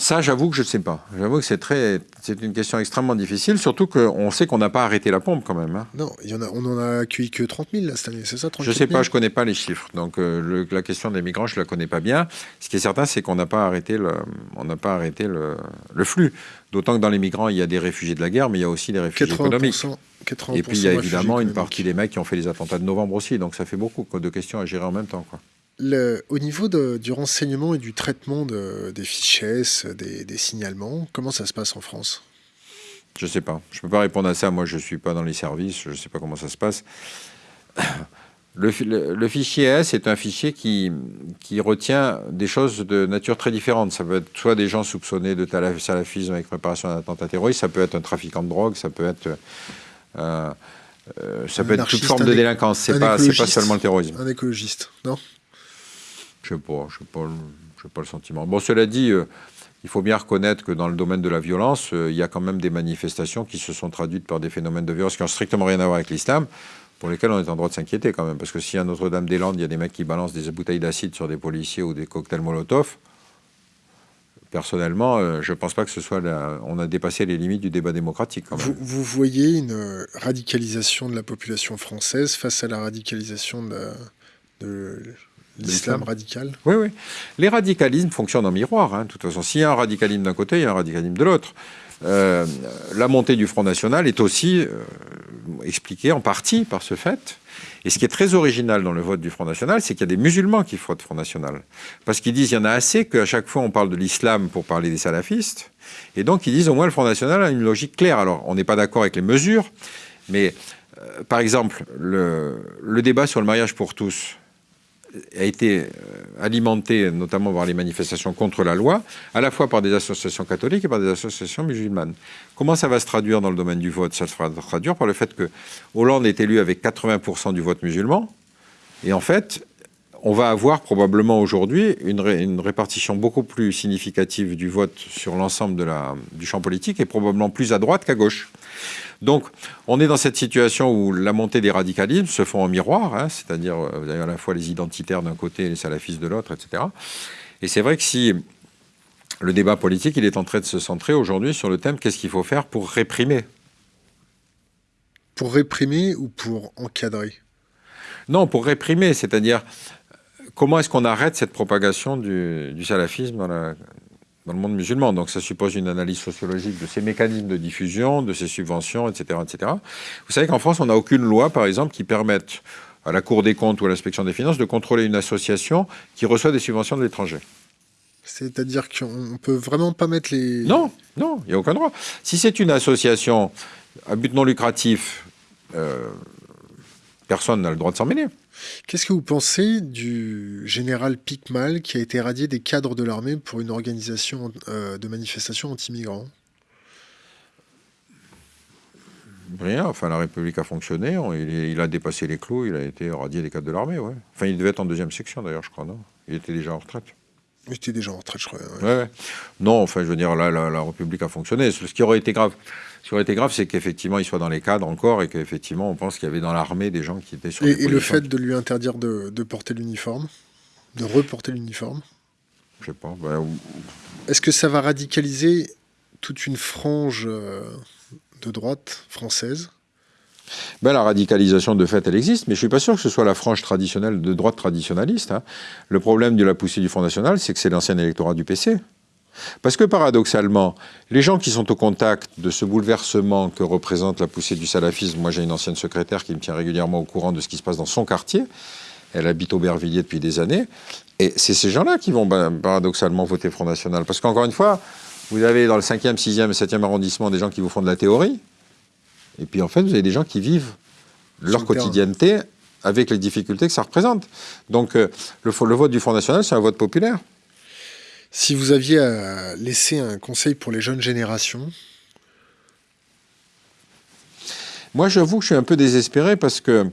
Ça, j'avoue que je ne sais pas. J'avoue que c'est très, c'est une question extrêmement difficile, surtout qu'on sait qu'on n'a pas arrêté la pompe quand même. Hein. Non, il y en a, on n'en a accueilli que 30 000 cette année, c'est ça Je ne sais pas, je ne connais pas les chiffres. Donc euh, la question des migrants, je ne la connais pas bien. Ce qui est certain, c'est qu'on n'a pas arrêté le, on n'a pas arrêté le, le flux. D'autant que dans les migrants, il y a des réfugiés de la guerre, mais il y a aussi des réfugiés économiques. Et puis il y a évidemment une partie des mecs qui ont fait les attentats de novembre aussi. Donc ça fait beaucoup de questions à gérer en même temps. Quoi au niveau du renseignement et du traitement des fichiers, des, signalements, comment ça se passe en France? Je ne sais pas. Je ne peux pas répondre à ça. Moi, je ne suis pas dans les services. Je ne sais pas comment ça se passe. Le, fichier S est un fichier qui, qui, retient des choses de nature très différente. Ça peut être soit des gens soupçonnés de salafisme avec préparation d'un attentat terroriste, ça peut être un trafiquant de drogue, ça peut être... Euh, euh, ça peut être toute forme de délinquance, c'est pas, pas seulement le terrorisme. Un écologiste, non? Je sais pas, je sais pas, pas le sentiment. Bon, cela dit, euh, il faut bien reconnaître que dans le domaine de la violence, euh, il y a quand même des manifestations qui se sont traduites par des phénomènes de violence qui n'ont strictement rien à voir avec l'islam, pour lesquels on est en droit de s'inquiéter quand même. Parce que si à Notre-Dame-des-Landes, il y a des mecs qui balancent des bouteilles d'acide sur des policiers ou des cocktails Molotov, personnellement, euh, je ne pense pas que ce soit... On a dépassé les limites du débat démocratique. Vous, voyez une radicalisation de la population française face à la radicalisation de L'islam radical? Oui, oui. Les radicalismes fonctionnent en miroir. Hein. De toute façon, s'il y a un radicalisme d'un côté, il y a un radicalisme de l'autre. Euh, la montée du Front National est aussi euh, expliquée en partie par ce fait. Et ce qui est très original dans le vote du Front National, c'est qu'il y a des musulmans qui votent Front National. Parce qu'ils disent qu'il y en a assez qu'à chaque fois on parle de l'islam pour parler des salafistes. Et donc ils disent au moins le Front National a une logique claire. Alors on n'est pas d'accord avec les mesures, mais euh, par exemple, le, le débat sur le mariage pour tous, a été euh, alimenté notamment par les manifestations contre la loi, à la fois par des associations catholiques et par des associations musulmanes. Comment ça va se traduire dans le domaine du vote? Ça se traduire par le fait que Hollande est élu avec 80% du vote musulman, et en fait, on va avoir probablement aujourd'hui une, répartition beaucoup plus significative du vote sur l'ensemble du champ politique et probablement plus à droite qu'à gauche. Donc, on est dans cette situation où la montée des radicalismes se font en miroir, hein, c'est-à-dire euh, vous avez à la fois les identitaires d'un côté et les salafistes de l'autre, etc. Et c'est vrai que si le débat politique, il est en train de se centrer aujourd'hui sur le thème qu'est-ce qu'il faut faire pour réprimer? Pour réprimer ou pour encadrer? Non, pour réprimer, c'est-à-dire comment est-ce qu'on arrête cette propagation du, du salafisme dans la, dans le monde musulman. Donc ça suppose une analyse sociologique de ces mécanismes de diffusion, de ces subventions, etc. etc. Vous savez qu'en France, on n'a aucune loi, par exemple, qui permette à la Cour des comptes ou à l'inspection des finances de contrôler une association qui reçoit des subventions de l'étranger. C'est-à-dire qu'on ne peut vraiment pas mettre les... Non, non, il n'y a aucun droit. Si c'est une association à but non lucratif, euh, personne n'a le droit de s'en mêler. Qu'est-ce que vous pensez du général Picmal qui a été radié des cadres de l'armée pour une organisation euh, de manifestation anti-migrants? Rien, enfin la République a fonctionné, il, a dépassé les clous, il a été radié des cadres de l'armée, ouais. Enfin il devait être en deuxième section d'ailleurs, je crois, non? Il était déjà en retraite. Il était déjà en retraite, je crois. Ouais. Non, enfin je veux dire, là, la, République a fonctionné. Ce qui aurait été grave, ce qui aurait été grave, c'est qu'effectivement il soit dans les cadres encore et qu'effectivement on pense qu'il y avait dans l'armée des gens qui étaient sur Et, et le fait de lui interdire de, porter l'uniforme, de reporter l'uniforme Je sais pas. Ben, Est-ce que ça va radicaliser toute une frange euh, de droite française? Ben, la radicalisation de fait, elle existe, mais je ne suis pas sûr que ce soit la frange traditionnelle de droite traditionnaliste. Hein. Le problème de la poussée du Front National, c'est que c'est l'ancien électorat du PC. Parce que paradoxalement, les gens qui sont au contact de ce bouleversement que représente la poussée du salafisme, moi j'ai une ancienne secrétaire qui me tient régulièrement au courant de ce qui se passe dans son quartier, elle habite Aubervilliers depuis des années, et c'est ces gens-là qui vont ben, paradoxalement voter Front National. Parce qu'encore une fois, vous avez dans le 5e, 6e et 7e arrondissement des gens qui vous font de la théorie. Et puis en fait, vous avez des gens qui vivent leur quotidienneté avec les difficultés que ça représente. Donc euh, le, vote du Front National, c'est un vote populaire. Si vous aviez à laisser un conseil pour les jeunes générations Moi, j'avoue que je suis un peu désespéré parce que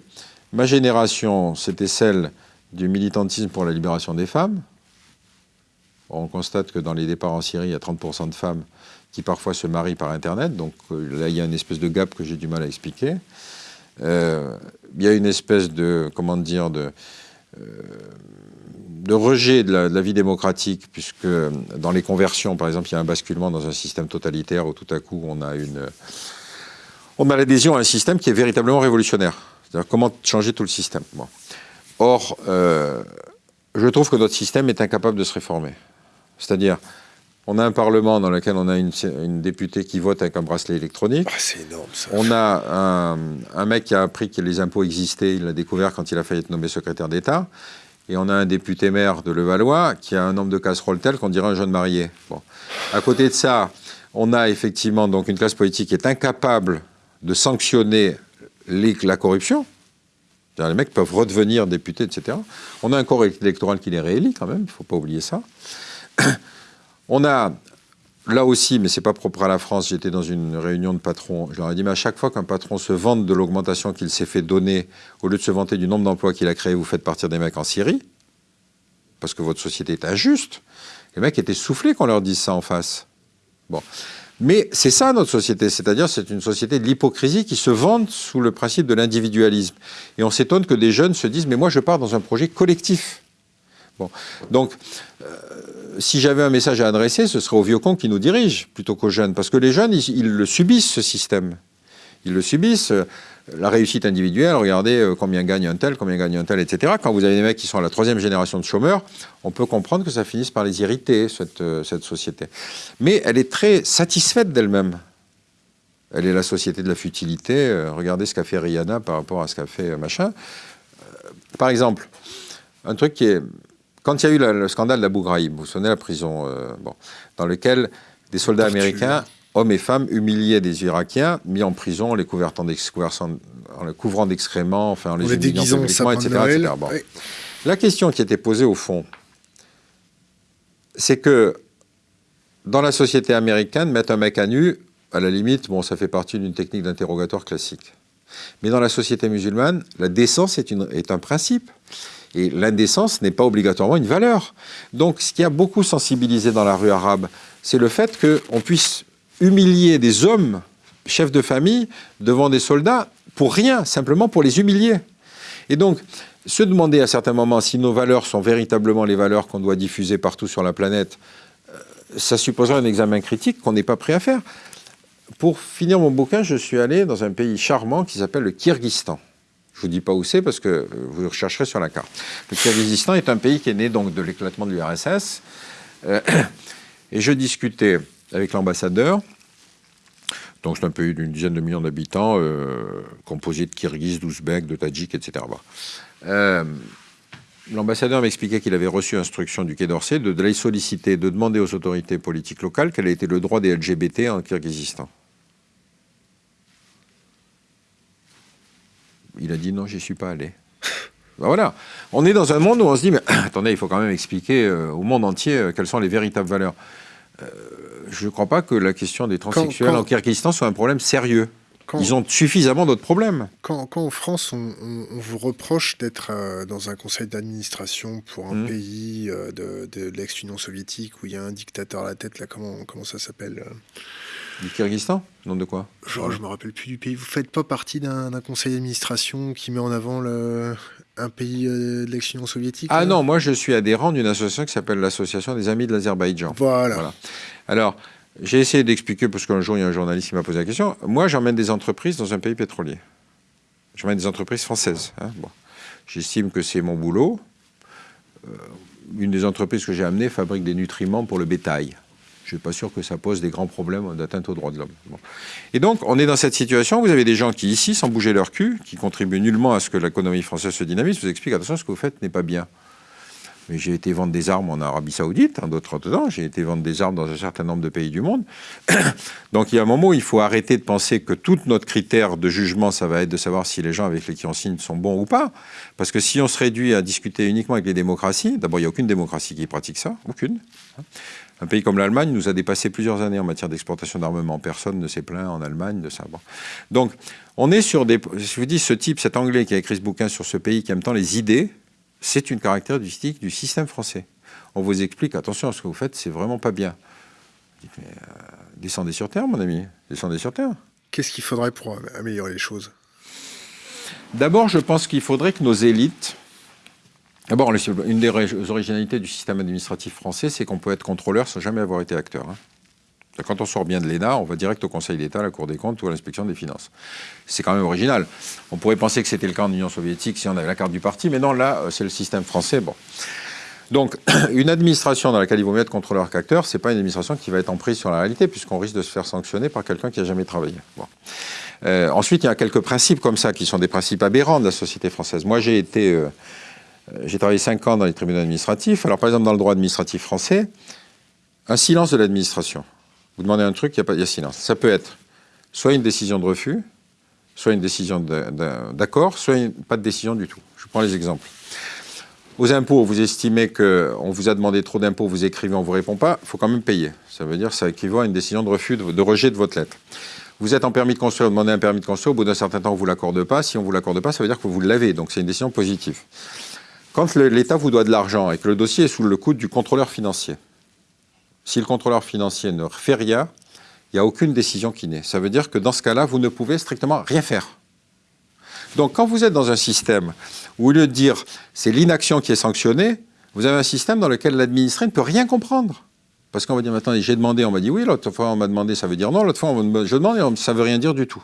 ma génération, c'était celle du militantisme pour la libération des femmes. On constate que dans les départs en Syrie, il y a 30% de femmes qui parfois se marient par Internet. Donc euh, là, il y a une espèce de gap que j'ai du mal à expliquer. Euh, il y a une espèce de, comment dire, de, euh, de rejet de la, vie démocratique, puisque dans les conversions, par exemple, il y a un basculement dans un système totalitaire où tout à coup on a une, on a l'adhésion à un système qui est véritablement révolutionnaire. C'est-à-dire comment changer tout le système. Or, je trouve que notre système est incapable de se réformer. C'est-à-dire, on a un Parlement dans lequel on a une, députée qui vote avec un bracelet électronique. Ah, c'est énorme ça. On a un, mec qui a appris que les impôts existaient, il l'a découvert quand il a failli être nommé secrétaire d'État. Et on a un député maire de Levallois qui a un nombre de casseroles tel qu'on dirait un jeune marié. Bon. À côté de ça, on a effectivement donc une classe politique qui est incapable de sanctionner la corruption. Les mecs peuvent redevenir députés, etc. On a un corps électoral qui les réélit quand même, il ne faut pas oublier ça. On a, là aussi, mais ce n'est pas propre à la France, j'étais dans une réunion de patrons, je leur ai dit, mais à chaque fois qu'un patron se vante de l'augmentation qu'il s'est fait donner, au lieu de se vanter du nombre d'emplois qu'il a créé, vous faites partir des mecs en Syrie, parce que votre société est injuste. Les mecs étaient soufflés qu'on leur dise ça en face. Bon. Mais c'est ça notre société, c'est-à-dire c'est une société de l'hypocrisie qui se vante sous le principe de l'individualisme. Et on s'étonne que des jeunes se disent mais moi je pars dans un projet collectif. Bon. Donc, euh, si j'avais un message à adresser, ce serait aux vieux cons qui nous dirigent plutôt qu'aux jeunes. Parce que les jeunes, ils, le subissent, ce système. Ils le subissent. La réussite individuelle, regardez euh, combien gagne un tel, combien gagne un tel, etc. Quand vous avez des mecs qui sont à la troisième génération de chômeurs, on peut comprendre que ça finisse par les irriter, cette, euh, cette société. Mais elle est très satisfaite d'elle-même. Elle est la société de la futilité. regardez ce qu'a fait Rihanna par rapport à ce qu'a fait machin. par exemple, un truc qui est quand il y a eu le, scandale d'Abu Ghraib, vous vous souvenez la prison, euh, bon, dans lequel des soldats américains, hommes et femmes, humiliaient des Irakiens, mis en prison, les couvrant d'excréments, enfin, en les, les déguisant etc. La question qui était posée au fond, c'est que dans la société américaine, mettre un mec à nu, à la limite, bon, ça fait partie d'une technique d'interrogatoire classique. Mais dans la société musulmane, la décence est, une, est un principe. Et l'indécence n'est pas obligatoirement une valeur. Donc ce qui a beaucoup sensibilisé dans la rue arabe, c'est le fait qu'on puisse humilier des hommes, chefs de famille, devant des soldats, pour rien, simplement pour les humilier. Et donc, se demander à certains moments si nos valeurs sont véritablement les valeurs qu'on doit diffuser partout sur la planète, euh, ça supposerait un examen critique qu'on n'est pas prêt à faire. Pour finir mon bouquin, je suis allé dans un pays charmant qui s'appelle le Kyrgyzstan. Je ne vous dis pas où c'est parce que euh, vous rechercherez sur la carte. Le Kyrgyzstan est un pays qui est né donc de l'éclatement de l'URSS. Euh, et je discutais avec l'ambassadeur. Donc c'est un pays d'une dizaine de millions d'habitants, euh, composé de Kirghizes, d'Ouzbeks, de Tadjiks, etc. L'ambassadeur m'expliquait qu'il avait reçu instruction du Quai d'Orsay de, les solliciter, de demander aux autorités politiques locales quel était le droit des LGBT en Kyrgyzstan. Il a dit non, j'y suis pas allé. Ben voilà. On est dans un monde où on se dit, mais attendez, il faut quand même expliquer euh, au monde entier euh, quelles sont les véritables valeurs. Euh, je ne crois pas que la question des transsexuels en Kyrgyzstan soit un problème sérieux. Ils ont suffisamment d'autres problèmes. Quand, en France, on, vous reproche d'être dans un conseil d'administration pour un mmh. pays de, l'ex-Union soviétique où il y a un dictateur à la tête, là, comment, comment ça s'appelle du Kyrgyzstan Non, de quoi Genre, je me rappelle plus du pays. Vous faites pas partie d'un conseil d'administration qui met en avant le, un pays euh, de l'ex-Union soviétique Ah non, moi je suis adhérent d'une association qui s'appelle l'Association des Amis de l'Azerbaïdjan. Voilà. Alors, j'ai essayé d'expliquer, parce qu'un jour il y a un journaliste qui m'a posé la question. Moi, j'emmène des entreprises dans un pays pétrolier. J'emmène des entreprises françaises. Hein. Bon. J'estime que c'est mon boulot. Euh, une des entreprises que j'ai amenées fabrique des nutriments pour le bétail je ne suis pas sûr que ça pose des grands problèmes d'atteinte aux droits de l'homme. Et donc, on est dans cette situation. Vous avez des gens qui, ici, sans bouger leur cul, qui contribuent nullement à ce que l'économie française se dynamise, vous expliquent attention, ce que vous faites n'est pas bien. Mais j'ai été vendre des armes en Arabie Saoudite, en d'autres temps, j'ai été vendre des armes dans un certain nombre de pays du monde. Donc il y a un moment où il faut arrêter de penser que tout notre critère de jugement, ça va être de savoir si les gens avec lesquels on signe sont bons ou pas. Parce que si on se réduit à discuter uniquement avec les démocraties, d'abord il n'y a aucune démocratie qui pratique ça, aucune. Un pays comme l'Allemagne nous a dépassé plusieurs années en matière d'exportation d'armement. Personne ne s'est plaint en Allemagne de ça. Donc, on est sur des... Je vous dis, ce type, cet Anglais qui a écrit ce bouquin sur ce pays qui aime tant les idées, c'est une caractéristique du système français. On vous explique, attention, ce que vous faites, c'est vraiment pas bien. Mais, euh, descendez sur Terre, mon ami. Descendez sur Terre. Qu'est-ce qu'il faudrait pour améliorer les choses? D'abord, je pense qu'il faudrait que nos élites D'abord, une des originalités du système administratif français, c'est qu'on peut être contrôleur sans jamais avoir été acteur. Hein. Quand on sort bien de l'ENA, on va direct au Conseil d'État, à la Cour des comptes ou à l'inspection des finances. C'est quand même original. On pourrait penser que c'était le cas en Union soviétique si on avait la carte du parti, mais non, là, euh, c'est le système français. Bon. Donc, une administration dans laquelle il vaut mieux être contrôleur qu'acteur, ce n'est pas une administration qui va être en prise sur la réalité, puisqu'on risque de se faire sanctionner par quelqu'un qui n'a jamais travaillé. Euh, ensuite, il y a quelques principes comme ça, qui sont des principes aberrants de la société française. Moi, j'ai été... Euh, j'ai travaillé 5 ans dans les tribunaux administratifs. Alors, par exemple, dans le droit administratif français, un silence de l'administration. Vous demandez un truc, il y, a pas, silence. Ça peut être soit une décision de refus, soit une décision d'accord, soit pas de décision du tout. Je prends les exemples. Aux impôts, vous estimez qu'on vous a demandé trop d'impôts, vous écrivez, on ne vous répond pas, il faut quand même payer. Ça veut dire que ça équivaut à une décision de refus, de, rejet de votre lettre. Vous êtes en permis de construire, vous demandez un permis de construire, au bout d'un certain temps, on ne vous l'accorde pas. Si on ne vous l'accorde pas, ça veut dire que vous l'avez, donc c'est une décision positive. Quand l'État vous doit de l'argent et que le dossier est sous le coude du contrôleur financier, si le contrôleur financier ne fait rien, il n'y a aucune décision qui naît. Ça veut dire que dans ce cas-là, vous ne pouvez strictement rien faire. Donc quand vous êtes dans un système où, au lieu de dire c'est l'inaction qui est sanctionnée, vous avez un système dans lequel l'administré ne peut rien comprendre. Parce qu'on va dire, maintenant, j'ai demandé, on m'a dit oui, l'autre fois on m'a demandé, ça veut dire non, l'autre fois je demande, ça ne veut rien dire du tout.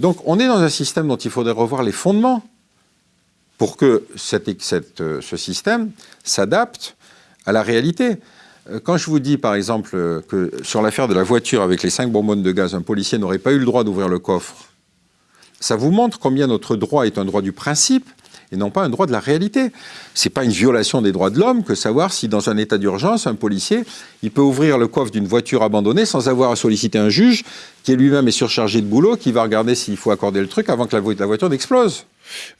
Donc on est dans un système dont il faudrait revoir les fondements pour que euh, ce système s'adapte à la réalité. Euh, quand je vous dis, par exemple, euh, que sur l'affaire de la voiture avec les cinq bonbonnes de gaz, un policier n'aurait pas eu le droit d'ouvrir le coffre, ça vous montre combien notre droit est un droit du principe et non pas un droit de la réalité. Ce n'est pas une violation des droits de l'homme que savoir si dans un état d'urgence, un policier, il peut ouvrir le coffre d'une voiture abandonnée sans avoir à solliciter un juge qui lui-même est surchargé de boulot, qui va regarder s'il faut accorder le truc avant que la, voiture n'explose.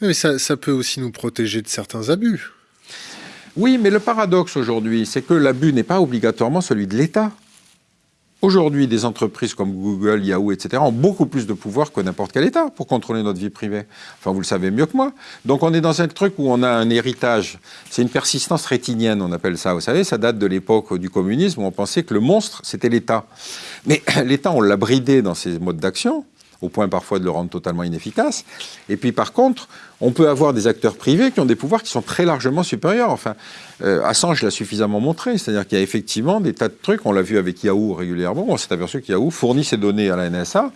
Mais ça, ça peut aussi nous protéger de certains abus. Oui, mais le paradoxe aujourd'hui, c'est que l'abus n'est pas obligatoirement celui de l'État. Aujourd'hui, des entreprises comme Google, Yahoo, etc. ont beaucoup plus de pouvoir que n'importe quel État pour contrôler notre vie privée. Enfin, vous le savez mieux que moi. Donc on est dans un truc où on a un héritage. C'est une persistance rétinienne, on appelle ça. Vous savez, ça date de l'époque du communisme où on pensait que le monstre, c'était l'État. Mais l'État, on l'a bridé dans ses modes d'action au point parfois de le rendre totalement inefficace. Et puis par contre, on peut avoir des acteurs privés qui ont des pouvoirs qui sont très largement supérieurs. Enfin, euh, Assange l'a suffisamment montré, c'est-à-dire qu'il y a effectivement des tas de trucs, on l'a vu avec Yahoo régulièrement, on s'est aperçu que Yahoo fournit ses données à la NSA,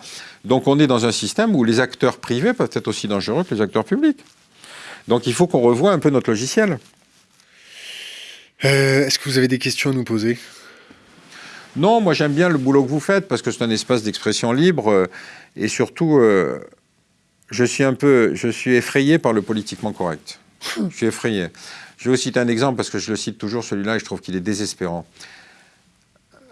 donc on est dans un système où les acteurs privés peuvent être aussi dangereux que les acteurs publics. Donc il faut qu'on revoie un peu notre logiciel. Euh, est-ce que vous avez des questions à nous poser? Non, moi j'aime bien le boulot que vous faites parce que c'est un espace d'expression libre euh, et surtout, euh, je suis un peu, je suis effrayé par le politiquement correct. Je suis effrayé. Je vais vous citer un exemple parce que je le cite toujours celui-là et je trouve qu'il est désespérant.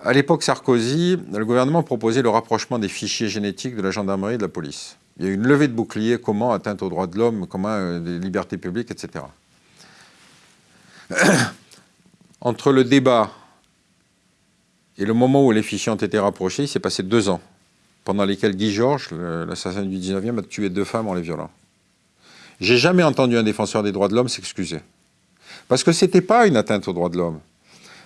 À l'époque Sarkozy, le gouvernement proposait le rapprochement des fichiers génétiques de la gendarmerie et de la police. Il y a une levée de bouclier, comment atteinte aux droits de l'homme, comment euh, des libertés publiques, etc. Entre le débat et le moment où les fichiers ont été rapprochés, il s'est passé deux ans, pendant lesquels Guy Georges, l'assassin du 19e, a tué deux femmes en les violant. J'ai jamais entendu un défenseur des droits de l'homme s'excuser. Parce que ce n'était pas une atteinte aux droits de l'homme.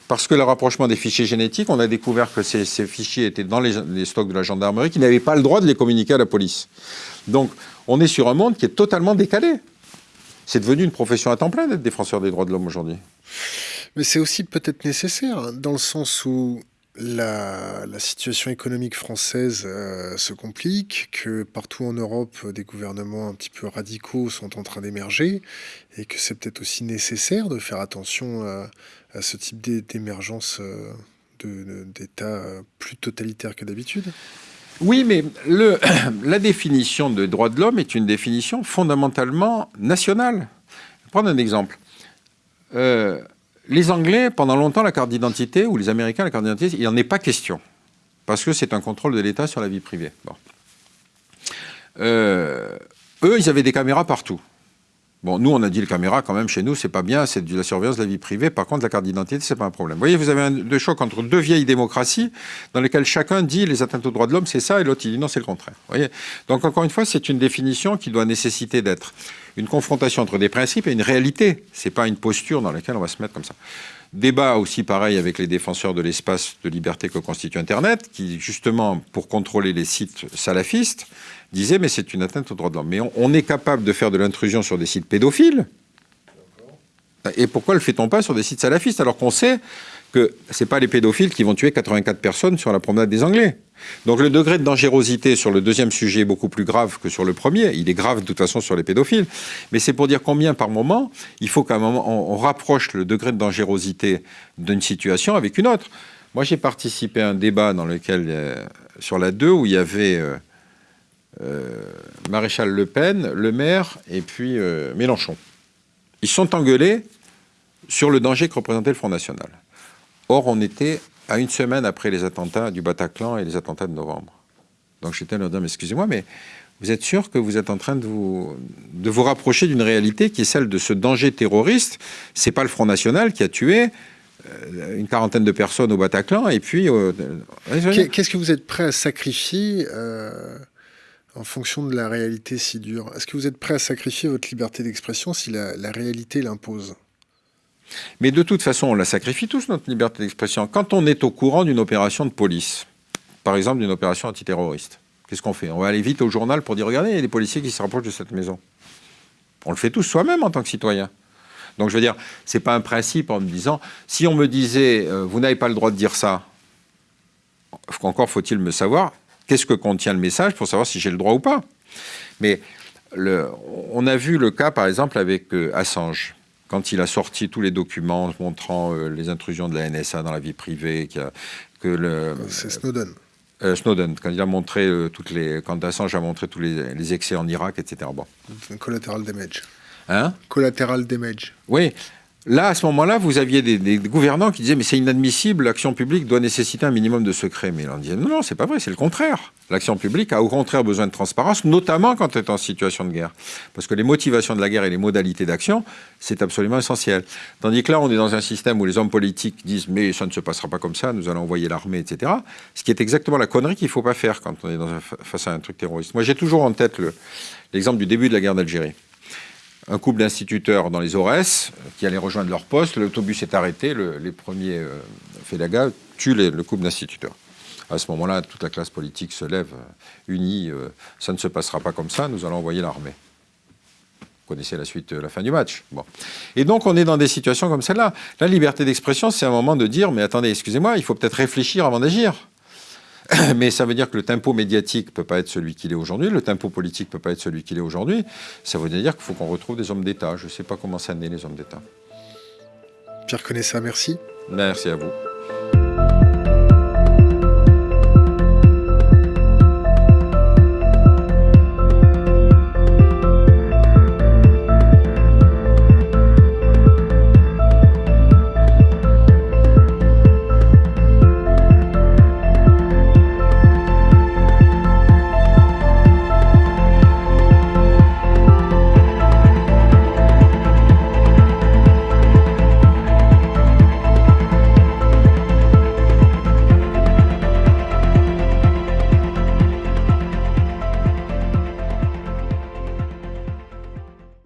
Parce que le rapprochement des fichiers génétiques, on a découvert que ces, fichiers étaient dans les, stocks de la gendarmerie, qui n'avaient pas le droit de les communiquer à la police. Donc, on est sur un monde qui est totalement décalé. C'est devenu une profession à temps plein d'être défenseur des droits de l'homme aujourd'hui. Mais c'est aussi peut-être nécessaire, hein, dans le sens où la, situation économique française euh, se complique, que partout en Europe, des gouvernements un petit peu radicaux sont en train d'émerger, et que c'est peut-être aussi nécessaire de faire attention à, ce type d'émergence euh, d'États plus totalitaires que d'habitude oui, mais le, la définition de droit de l'homme est une définition fondamentalement nationale. Je vais prendre un exemple. Euh, les Anglais, pendant longtemps, la carte d'identité, ou les Américains, la carte d'identité, il n'en est pas question. Parce que c'est un contrôle de l'État sur la vie privée. Euh, eux, ils avaient des caméras partout. Bon, nous, on a dit les caméras, quand même, chez nous, c'est pas bien, c'est de la surveillance de la vie privée. Par contre, la carte d'identité, c'est pas un problème. Vous voyez, vous avez un de choc entre deux vieilles démocraties dans lesquelles chacun dit les atteintes aux droits de l'homme, c'est ça, et l'autre, il dit non, c'est le contraire. Vous voyez? Donc, encore une fois, c'est une définition qui doit nécessiter d'être une confrontation entre des principes et une réalité. C'est pas une posture dans laquelle on va se mettre comme ça. Débat aussi pareil avec les défenseurs de l'espace de liberté que constitue Internet, qui justement, pour contrôler les sites salafistes, disait mais c'est une atteinte aux droits de l'homme. Mais on, est capable de faire de l'intrusion sur des sites pédophiles. Et pourquoi le fait-on pas sur des sites salafistes alors qu'on sait que ce pas les pédophiles qui vont tuer 84 personnes sur la promenade des Anglais? Donc le degré de dangerosité sur le deuxième sujet est beaucoup plus grave que sur le premier. Il est grave de toute façon sur les pédophiles. Mais c'est pour dire combien par moment, il faut qu'à un moment, on, rapproche le degré de dangerosité d'une situation avec une autre. Moi, j'ai participé à un débat dans lequel, euh, sur la 2 où il y avait... Euh, euh, Maréchal Le Pen, Le Maire et puis Mélenchon. Ils sont engueulés sur le danger que représentait le Front National. Or, on était à une semaine après les attentats du Bataclan et les attentats de novembre. Donc j'étais à leur dire, excusez-moi, mais vous êtes sûr que vous êtes en train de vous, de vous rapprocher d'une réalité qui est celle de ce danger terroriste? C'est pas le Front National qui a tué euh, une quarantaine de personnes au Bataclan et puis... Qu'est-ce que vous êtes prêt à sacrifier en fonction de la réalité si dure? Est-ce que vous êtes prêt à sacrifier votre liberté d'expression si la, réalité l'impose? Mais de toute façon, on la sacrifie tous, notre liberté d'expression. Quand on est au courant d'une opération de police, par exemple d'une opération antiterroriste, qu'est-ce qu'on fait? On va aller vite au journal pour dire, regardez, il y a des policiers qui se rapprochent de cette maison. On le fait tous soi-même en tant que citoyen. Donc je veux dire, c'est pas un principe en me disant, si on me disait, euh, vous n'avez pas le droit de dire ça, encore faut-il me savoir, qu'est-ce que contient le message pour savoir si j'ai le droit ou pas? Mais on a vu le cas, par exemple, avec euh, Assange, quand il a sorti tous les documents montrant euh, les intrusions de la NSA dans la vie privée, que le... C'est Snowden. Euh, Snowden, quand il a montré toutes les, quand Assange a montré tous les, les excès en Irak, etc. Bon. Collateral damage. Hein? Collateral damage. Oui, Là, à ce moment-là, vous aviez des, gouvernants qui disaient mais c'est inadmissible, l'action publique doit nécessiter un minimum de secret. Mais on disait non, non, c'est pas vrai, c'est le contraire. L'action publique a au contraire besoin de transparence, notamment quand elle est en situation de guerre. Parce que les motivations de la guerre et les modalités d'action, c'est absolument essentiel. Tandis que là, on est dans un système où les hommes politiques disent mais ça ne se passera pas comme ça, nous allons envoyer l'armée, etc. Ce qui est exactement la connerie qu'il ne faut pas faire quand on est face à un truc terroriste. Moi, j'ai toujours en tête l'exemple du début de la guerre d'Algérie un couple d'instituteurs dans les Aurès qui allaient rejoindre leur poste. L'autobus est arrêté, les premiers euh, tuent le couple d'instituteurs. À ce moment-là, toute la classe politique se lève euh, unie. Euh, ça ne se passera pas comme ça, nous allons envoyer l'armée. Vous connaissez la suite, la fin du match. Bon. Et donc, on est dans des situations comme celle-là. La liberté d'expression, c'est un moment de dire, mais attendez, excusez-moi, il faut peut-être réfléchir avant d'agir. Mais ça veut dire que le tempo médiatique ne peut pas être celui qu'il est aujourd'hui, le tempo politique ne peut pas être celui qu'il est aujourd'hui. Ça veut dire qu'il faut qu'on retrouve des hommes d'État. Je ne sais pas comment ça naît, les hommes d'État. Pierre Conessa, merci. Merci à vous.